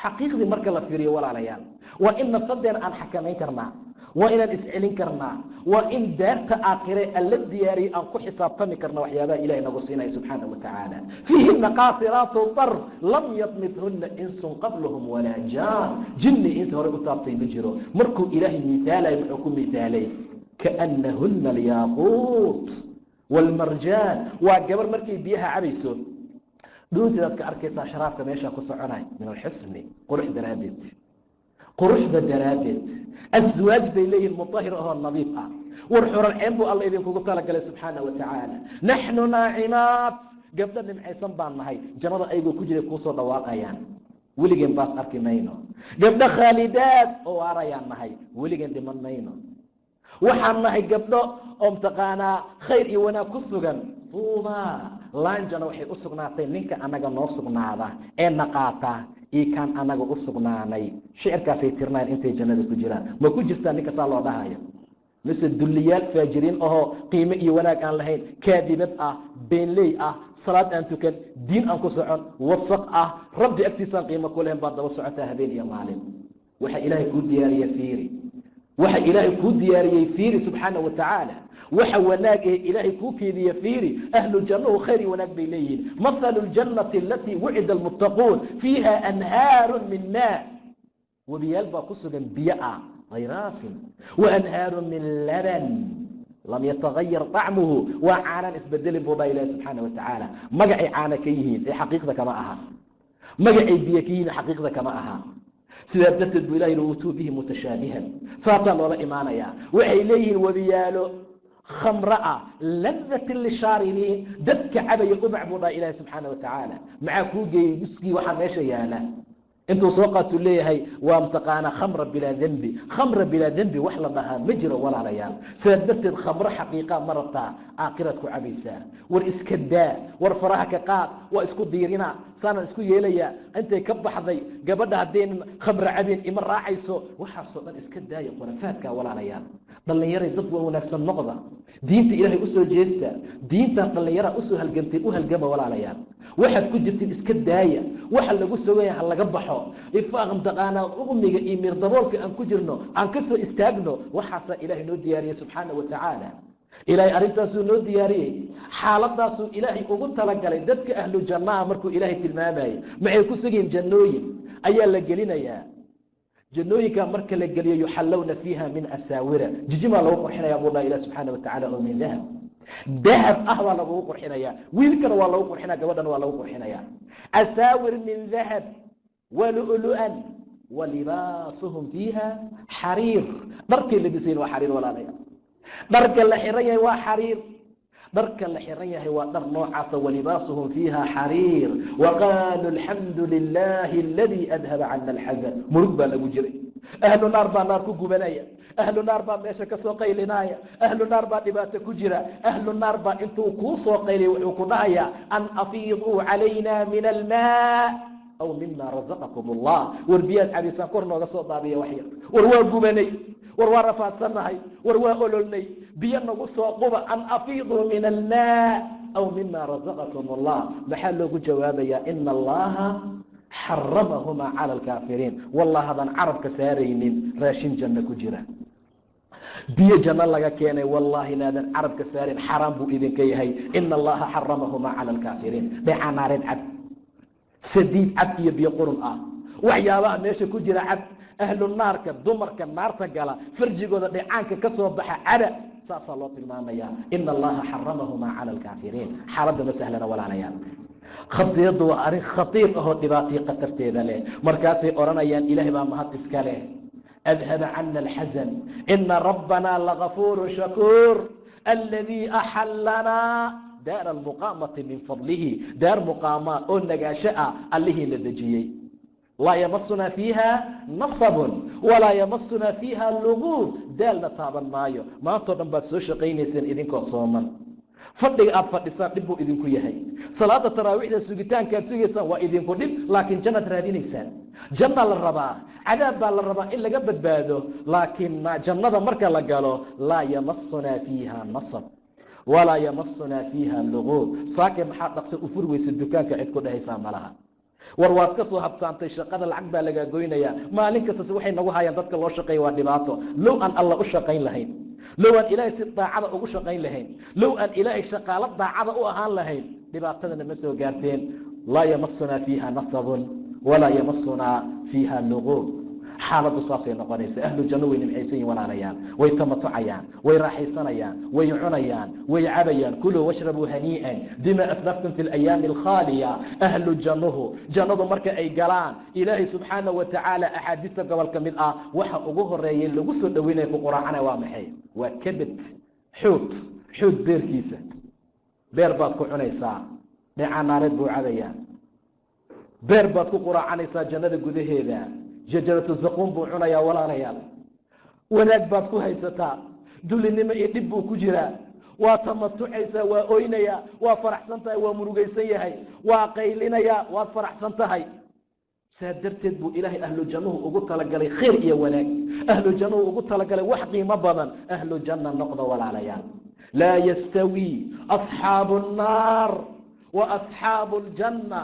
Xaqiiqdii marka la fiiriyo walaalayaal. Waa in nafsadeena aan xakamayn karnaa waa inaan iscelin karnaa. Waa in daarta aakhire alla diyaariyey aan ku xisaabtami karna waxyaabaha ilahay nagu siinaya subxaana wa tacaala. Fiihina qaasiraatu darf lam yadmithunna insun qablahum walaa jaan. Jinni insi horey u taabtay ma jiro. Markuu ilaahay miaalay muxuu ku miaalay kaanahuna alyaaquut wاlmarjaan waa gabar markay biyaha cabayso dhuunteedaad ka arkaysaa sharaabka meeshaa ku soconay min alxusni qurux daraaddeed quruxda daraaddeed. Aswaaj bay leeyihiin mutahir ahoo nadiif ah. War xuralceen buu alla idinkugu talagalay subxaana wa tacaala naxnu naacimaat gabdho nimcaysan baan nahay. Jannada ayagoo ku jiray kuusoo dhawaaqayaan. Weligeen baas arki mayno. Gabdho khaalidaad oo waarayaan nahay. Weligeen dhiman mayno. Waxaan nahay gabdho oo mtaqaanaa khayr iyo wanaag ku sugan. Tuuba laanjana waxay u sugnaatay. Ninka annaga noo sugnaada ee naqaata iyo kaan annaga u sugnaanay. Shicirkaasay tirnayn intay jannada ku jiraan. Ma ku jirtaa ninka saa loo dhahayo mise dulliyaal faajiriin ahoo qiime iyo wanaag aan lahayn kaadibad ah beenley ah salaad aan tukan diin aan ku socon wasaq ah rabbi agtiisaan qiimo ku lahayn baad daba socotaa habeen iyo maalin. Waxaa ilaahay kuu diyaariya fiiri waxa ilaahay kuu diyaariyey fiiri subxaana wa tacaala waxa wanaag ee ilaahay kuu keediye fiiri ahlu jannahu khayr iyo wanaag bay leeyihiin. Mathalu ljannati alatii wucida almuttaquun fiiha anhaaru min maa. Webiyaal baa ku sugan biyo ah hayraasin wa anhaaru min laban lam yatagayar طacmuhu waa caanaan isbedelin buu dhaa ilahi subxaana wa tacaala magacay caana ka yihiin ee xaqiiqda kama aha. Magacay biyo ka yihiin xaqiiqda kama aha sidaa darteed buu ilahi uutuu bihi mutashaabihan saasaa loola imaanayaa. Waxay leeyihiin webiyaalo khamro ah ladatin lishaaribiin dadka cabaya ubac buu dhaha ilaahi subxaana wa tacaala maxaa kuu geeyey? Miskii waxaa meesha yaalla intuu soo qaatuu leeyahay waa mataqaanaa khamra bilaa dembi khamra bilaa dembi wax la dhahaa ma jiro walaalayaal. Sidaa darteed khamro xaqiiqaa ma rabtaa aakhiraad ku cabaysaa. War iska daa war faraha ka qaad waa isku diirina saanaan isku yeelayaa intay ka baxday gabadha haddaynan khamro cabin ima raacayso waxaasoo dhan iska daaya khurafaadkaa walaalayaal. Dhallinyaray dad waa wanaagsan noqda. Diinta ilaahay u soo jeesta diintan dhallinyaraa u soo halgantay u halgama walaalayaal. Waxaad ku jirtiin iska daaya waxa lagu sogaya ha laga baxo ifaaq mataqaanaa umiga iyo miir daboolka aan ku jirno aan ka soo istaagno waxaasaa ilaahay noo diyaariyey subxaana wa tacaala. Ilaahay arrintaasuu noo diyaariyey. Xaaladaasuu ilaahay ugu talagalay dadka ahlu jannaha markuu ilaahay tilmaamayay maxay ku sugayiin jannooyin? Ayaa la gelinayaa. Jannooyinka marka la geliyo yuxallowna fiiha min asaawira. Jijimaa lagu qurxinaya buu dhaha ilah subxaana wa tacala oo min dahab. Dahab ah baa lagugu qurxinaya. Wiilkana waa lagu qurxinaya. Gabadhana waa lagu qurxinaya. Asaawir min dahab walulu'an walibaasuhum fiiha xariir dharkay labisayin waa xariir walaalaya dharka la xiran yahay waa xariir dharka la xiran yahay waa dhar noocaasa walibaasuhum fiiha xariir waqaaluu alxamdu lilaahi aladii adhaba cana alxasan murug baa lagu jiray. Ahlu naar baa naar ku gubanaya. Ahlu naar baa meesha ka soo qaylinaya. Ahlu naar baa dhibaato ku jira. Ahlu naar baa intuu kuu soo qaylay wuxuu ku dhahayaa an afiiduu calayna min almaa aw mima razaqakum allah war biyaad cabaysaan kor nooga soo daadiya waxyar war waa gubanay. War waa rafaadsannahay. War waa ololnay. Biyo nagu soo quba. An afiiduu min almaa aw mima razaqakum allah. Maxaa loogu jawaabayaa? Ina allaha xaramahumaa cala alkaafiriin wallah haddaan carabka saaraynin raashin janno ku jira. Biyo janno laga keenay. Wallaahi inaadan carabka saarin xaraam buu idinka yahay. Ina allaha xaramahumaa cala alkaafiriin dhecaa naareed cab sadiid cab iyo biyo qurun ah. Waxyaabaha meesha ku jira cab ahlu naarka dumarka naarta gala farjigooda dhecaanka ka soo baxa caba saasaa loo tilmaamayaa ina allaha xaramahumaa cala alkaafiriin xaaladda ma sahlana walaalayaal. Khadiyaddu waa arrin khatiir ahoo dhibaataiyo khatarteeda leh. Markaasay odhanayaan ilaahay baa mahad iska leh. Adhaba cana alxasan. Ina rabbanaa lagafuuru shakuur. Aladii axallanaa daara almuqaamati min fadlihi daar muqaamaa oo nagaasho ah allihii la dejiyey. Laa yamasunaa fiiha nasabun walaa yamasunaa fiiha luguub daalna taaban maayo. Maantao dhan baad soo shaqaynayseen idinkoo sooman. Fadhiga aad fadhisaan dhib buu idinku yahay. Salaada taraawiixda sugitaankaad sugaysaan waa idinku dhib laakiin jannaad raadinaysaan. Janna la rabaa cadaab baa la rabaa in laga badbaado laakiin jannada marka la galo laa yamasunaa fiiha nasab walaa yamasunaa fiiha luguub saake maxaa dhaqsa u weysa dukaanka cid ku dhehaysaa malaha. War waad ka soo habtaantay shaqada lacag baa lagaa goynayaa maalin kastase waxay nagu hayaan dadka loo shaqeeya waa dhibaato. Low aan alla u shaqayn lahayn. Low aan ilaahay si daacada ugu shaqayn lahayn. Low aan ilaahay shaqaalo daacada u ahaan lahayn. Dhibaatadana ma soo gaarteen. Laa yamasunaa fiiha nasabun walaa yamasunaa fiiha luguub xaaladdu saasay noqonaysa. Ahlu janno way nimcaysan yihiin walaalayaal way tamatucayaan way raaxaysanayaan way cunayaan way cabayaan. Kuluu washrabuu hanii'an bima aslaftum fi alayaami alkhaaliya. Ahlu jannuhu jannadu marka ay galaan ilaahay subxaana wa tacaala axaadiista gobol ka mid ah waxa ugu horreeya lagu soo dhoweynaya ku quraacana waa maxay? Waa kabed xuut xuut beerkiisa. Beer baad ku cunaysaa dheecaa naareed buu cabayaa beer baad ku quraacanaysaa jannada gudaheeda shajaratu zaquum buu cunayaa walaalayaal wanaag baad ku haysataa. Dulinimo iyo dhib buu ku jiraa. Waa tamatucaysaa waa oynayaa waa faraxsan tahay waa murugaysan yahay waa qaylinayaa waad faraxsan tahay. Saa darteed buu ilaahay ahlujannuhu ugu talagalay khayr iyo wanaag. Ahlujannuhu ugu talagalay wax qiimo badan. Ahlujanna noqda walaalayaal. Laa yastawii asxaabu annaar wa asxaabu ljanna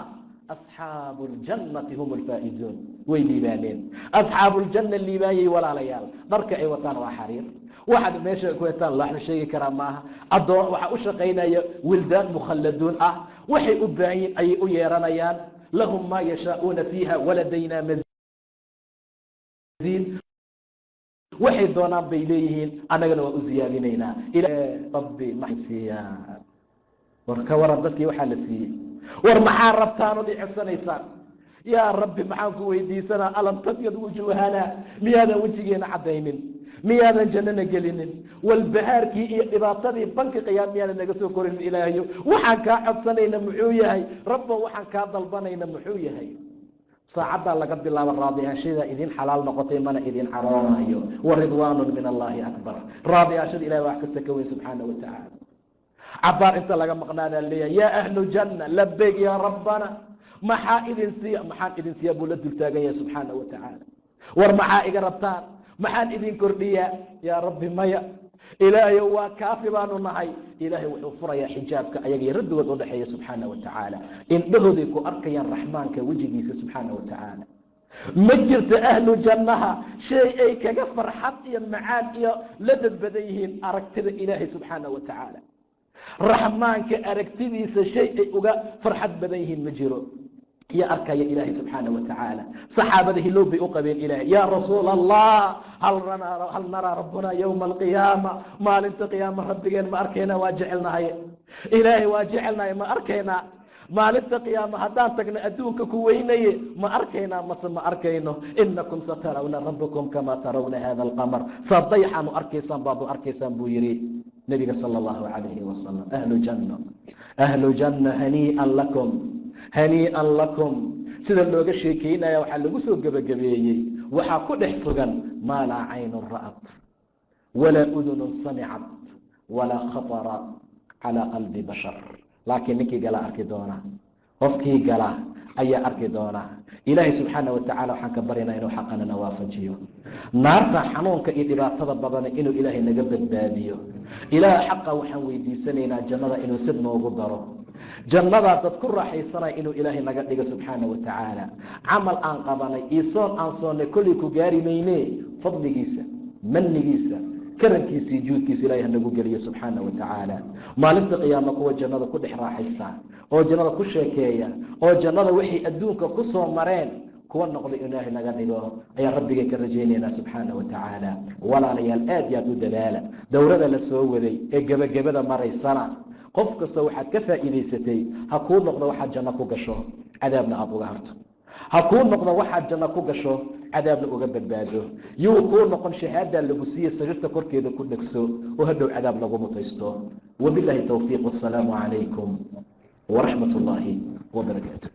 asxaabu اljannati hum alfaa'izuun way liibaaneen asxaabuuljanna liibaanyay walaalayaal dharka ay wataan waa xariir waxaad meesha ku hetaan laxla sheegi karaa maaha addoon waxaa u shaqaynaya wildaan mukhalladuun ah waxay u baahan yihiin ayay u yeeranayaan lahum maa yashaa'uuna fiiha waladaynaa maziid waxay doonaan bay leeyihiin annagana waa u ziyaadinaynaa rabbi maxay siiyaan war ka waran dadkii waxaa la siiyey war maxaa rabtaan od i codsanaysaan yaa rabbi maxaan ku weydiisanaa? Alam tabyad wujuuhana miyaadan wejigeena caddaynin? Miyaadan jannana gelinin? Walbahaarkii iyo dhibaatadii banki qiyaam miyaadan naga soo korinin ilaahayo waxaan kaa codsanayna muxuu yahay? Rabbo waxaan kaa dalbanayna muxuu yahay? Saacaddaa laga bilaabo raadiyaashadaa idin xalaal noqotay mana idin caroonayo. Wa ridwaanun min allaahi akbar. Raadiyaashada ilahi wax kasta ka weyn subxaana wa tacaala cabaar inta laga maqnaanaa leeyahay yaa ahlu janna labeyg yaa rabbana. Maxaa idin siiya maxaan idin siiya buu la dultaagan yahay subxaana wa tacaala war maxaa iga rabtaan maxaan idin kordhiyaa yaa rabbi maya ilaahayow waa kaafi baanu nahay. Ilaahay wuxuu furayaa xijaabka ayagaiyo rabbigood u dhexeeya subxaana wa tacaala indhahooday ku arkayaan raxmaanka wejigiisa subxaana wa tacaala ma jirto ahlu jannaha shay ay kaga farxad iyo macaan iyo ladad badan yihiin aragtida ilaahay subxaana wa tacaala raxmaanka aragtidiisa shay ay uga farxad badan yihiin ma jiro. Iyo arkaya ilaahay subxaana wa tacaala saxaabada hilow bay u qabeen ilahay yaa rasuul allah hal naraa rabbuna yowma alqiyaama maalinta qiyaama rabbigeen ma arkaynaa waa jecelnahay. Ilaahay waa jecelnahay ma arkaynaa maalinta qiyaama haddaan tagno adduunka ku weynaye ma arkaynaa mase ma arkayno. Inakum satarawna rabbakum kamaa tarawna hada alqamar. Saa dayaxaanu arkaysaan baad u arkaysaan buu yihi nebiga sala allahu calayhi wasalam ahlu janna ahlu janna hanii'an lakum hanii'an lakum sida looga sheekeynaya waxaa lagu soo gebagabeeyey waxaa ku dhex sugan maa laa caynun ra'at walaa udunun samicat walaa khatara calaa qalbi bashar. Laakiin ninkii gala arki doona qofkii gala ayaa arki doona. Ilaahay subxaana wa tacala waxaan ka baryaynaa inuu xaqanana waafajiyo naarta xanuunka iyo dhibaatada badana inuu ilaahay naga badbaadiyo. Ilaah xaqa waxaan weydiisanaynaa jannada inuu sid noogu daro. Jannadaa dad ku raaxaysanaya inuu ilaahay naga dhigo subxaana wa tacaala camal aan qabanay iyo soon aan soonnay kollay ku gaari mayne fadligiisa manigiisa karankiisii juudkiisa ilahay hanagu geliyo subxaana wa tacaala. Maalinta qiyaama kuwa jannada ku dhex raaxaysta oo jannada ku sheekeeya oo jannada waxay adduunka ku soo mareen kuwa noqday ilaahay naga dhigo ayaan rabbigeen ka rajaynaynaa subxaana wa tacaala. Walaalayaal aad iyo aad u dadaala. Dowrada la soo waday ee gebagabada maraysana qof kastoo waxaad ka faa'iidaysatay ha kuu noqdo waxaad janno ku gasho. Cadaabna aada uga harto ha kuu noqdo waxaad janno ku gasho cadaabna uga badbaado. Yuu kuu noqon shahaadaa lagu siiye sariirta korkeeda ku dhegso oo hadhow cadaab lagu mutaysto. Wabilaahi towfiiq wasalaamu calaykum waraxmat ullaahi wabarakaatu